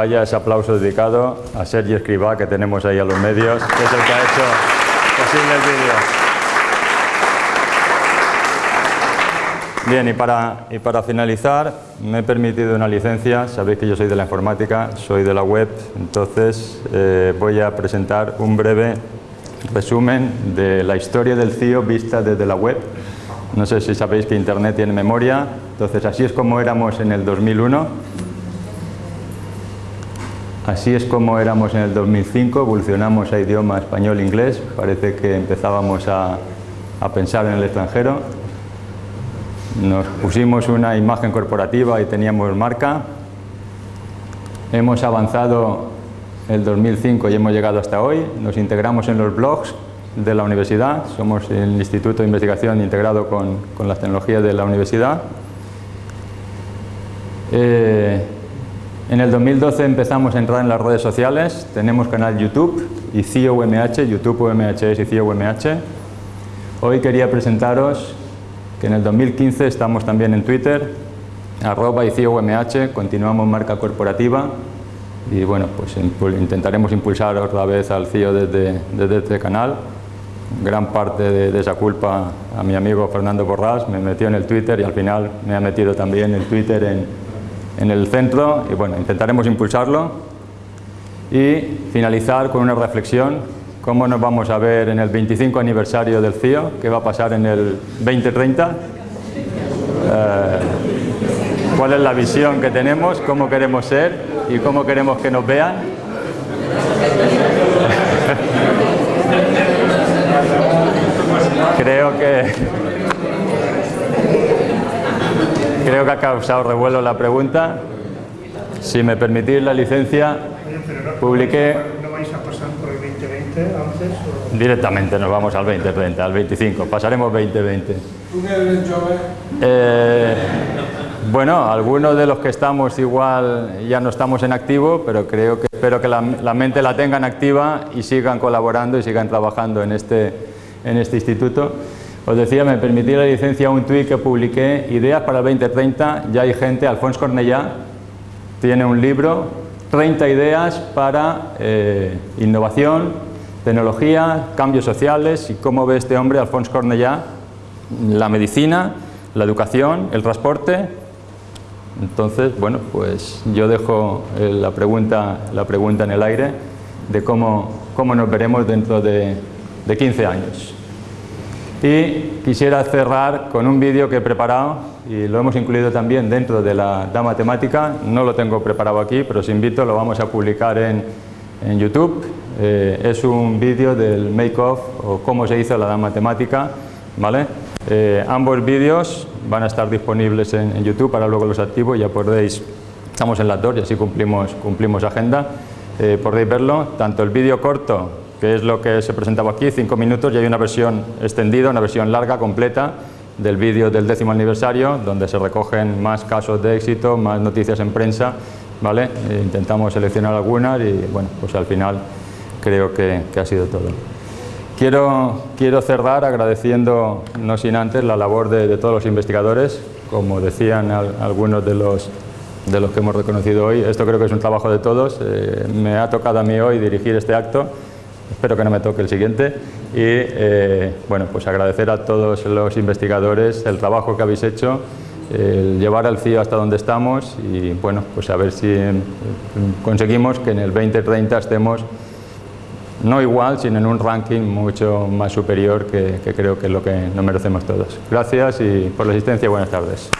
Vaya ese aplauso dedicado a Sergi Escribá que tenemos ahí a los medios, que es el que ha hecho posible el vídeo. Bien, y para, y para finalizar, me he permitido una licencia, sabéis que yo soy de la informática, soy de la web, entonces eh, voy a presentar un breve resumen de la historia del CIO vista desde la web. No sé si sabéis que Internet tiene memoria, entonces así es como éramos en el 2001, así es como éramos en el 2005, evolucionamos a idioma español-inglés, parece que empezábamos a, a pensar en el extranjero, nos pusimos una imagen corporativa y teníamos marca, hemos avanzado el 2005 y hemos llegado hasta hoy, nos integramos en los blogs de la universidad, somos el Instituto de Investigación integrado con, con las tecnologías de la universidad. Eh, en el 2012 empezamos a entrar en las redes sociales, tenemos canal YouTube y CIO UMH, YouTube y CIO UMH. Hoy quería presentaros que en el 2015 estamos también en Twitter, arroba y CIO UMH, continuamos marca corporativa y bueno, pues intentaremos impulsar otra vez al CIO desde, desde este canal gran parte de, esa culpa a mi amigo Fernando Borrás, me metió en el Twitter y al final me ha metido también el Twitter en, en el centro y bueno, intentaremos impulsarlo y finalizar con una reflexión, cómo nos vamos a ver en el 25 aniversario del CIO, qué va a pasar en el 2030, eh, cuál es la visión que tenemos, cómo queremos ser y cómo queremos que nos vean. (laughs) Creo que creo que ha causado revuelo la pregunta. Si me permitís la licencia, publiqué...
¿No vais a pasar por el 2020 antes?
Directamente nos vamos al 2030, al 25. Pasaremos 2020.
¿Tú que eres joven?
Eh, bueno, algunos de los que estamos igual ya no estamos en activo, pero creo que espero que la, la mente la tengan activa y sigan colaborando y sigan trabajando en este, en este instituto. Os decía, me permití la licencia un tuit que publiqué, Ideas para el 2030, ya hay gente, Alfonso Cornellá, tiene un libro, 30 ideas para eh, innovación, tecnología, cambios sociales y cómo ve este hombre, Alfonso Cornellá, la medicina, la educación, el transporte. Entonces, bueno, pues yo dejo eh, la pregunta, la pregunta en el aire de cómo, cómo nos veremos dentro de, de 15 años. Y quisiera cerrar con un vídeo que he preparado y lo hemos incluido también dentro de la Dama Temática, no lo tengo preparado aquí, pero os invito, lo vamos a publicar en, en YouTube. Eh, es un vídeo del make-off o cómo se hizo la Dama Temática, ¿vale? Eh, ambos vídeos van a estar disponibles en, en, YouTube, para luego los activo, ya podéis, estamos en las dos y así cumplimos, cumplimos agenda, eh, podéis verlo, tanto el vídeo corto que es lo que se presentaba aquí, cinco minutos, y hay una versión extendida, una versión larga, completa, del vídeo del décimo aniversario, donde se recogen más casos de éxito, más noticias en prensa, ¿vale? E intentamos seleccionar algunas y, bueno, pues al final creo que, que ha sido todo. Quiero, quiero, cerrar agradeciendo, no sin antes, la labor de, de todos los investigadores, como decían al, algunos de los, de los que hemos reconocido hoy, esto creo que es un trabajo de todos, eh, me ha tocado a mí hoy dirigir este acto, espero que no me toque el siguiente y eh, bueno, pues agradecer a todos los investigadores el trabajo que habéis hecho, el llevar al CIO hasta donde estamos y bueno, pues a ver si conseguimos que en el 2030 estemos no igual, sino en un ranking mucho más superior que, que creo que es lo que nos merecemos todos. Gracias y por la asistencia, buenas tardes.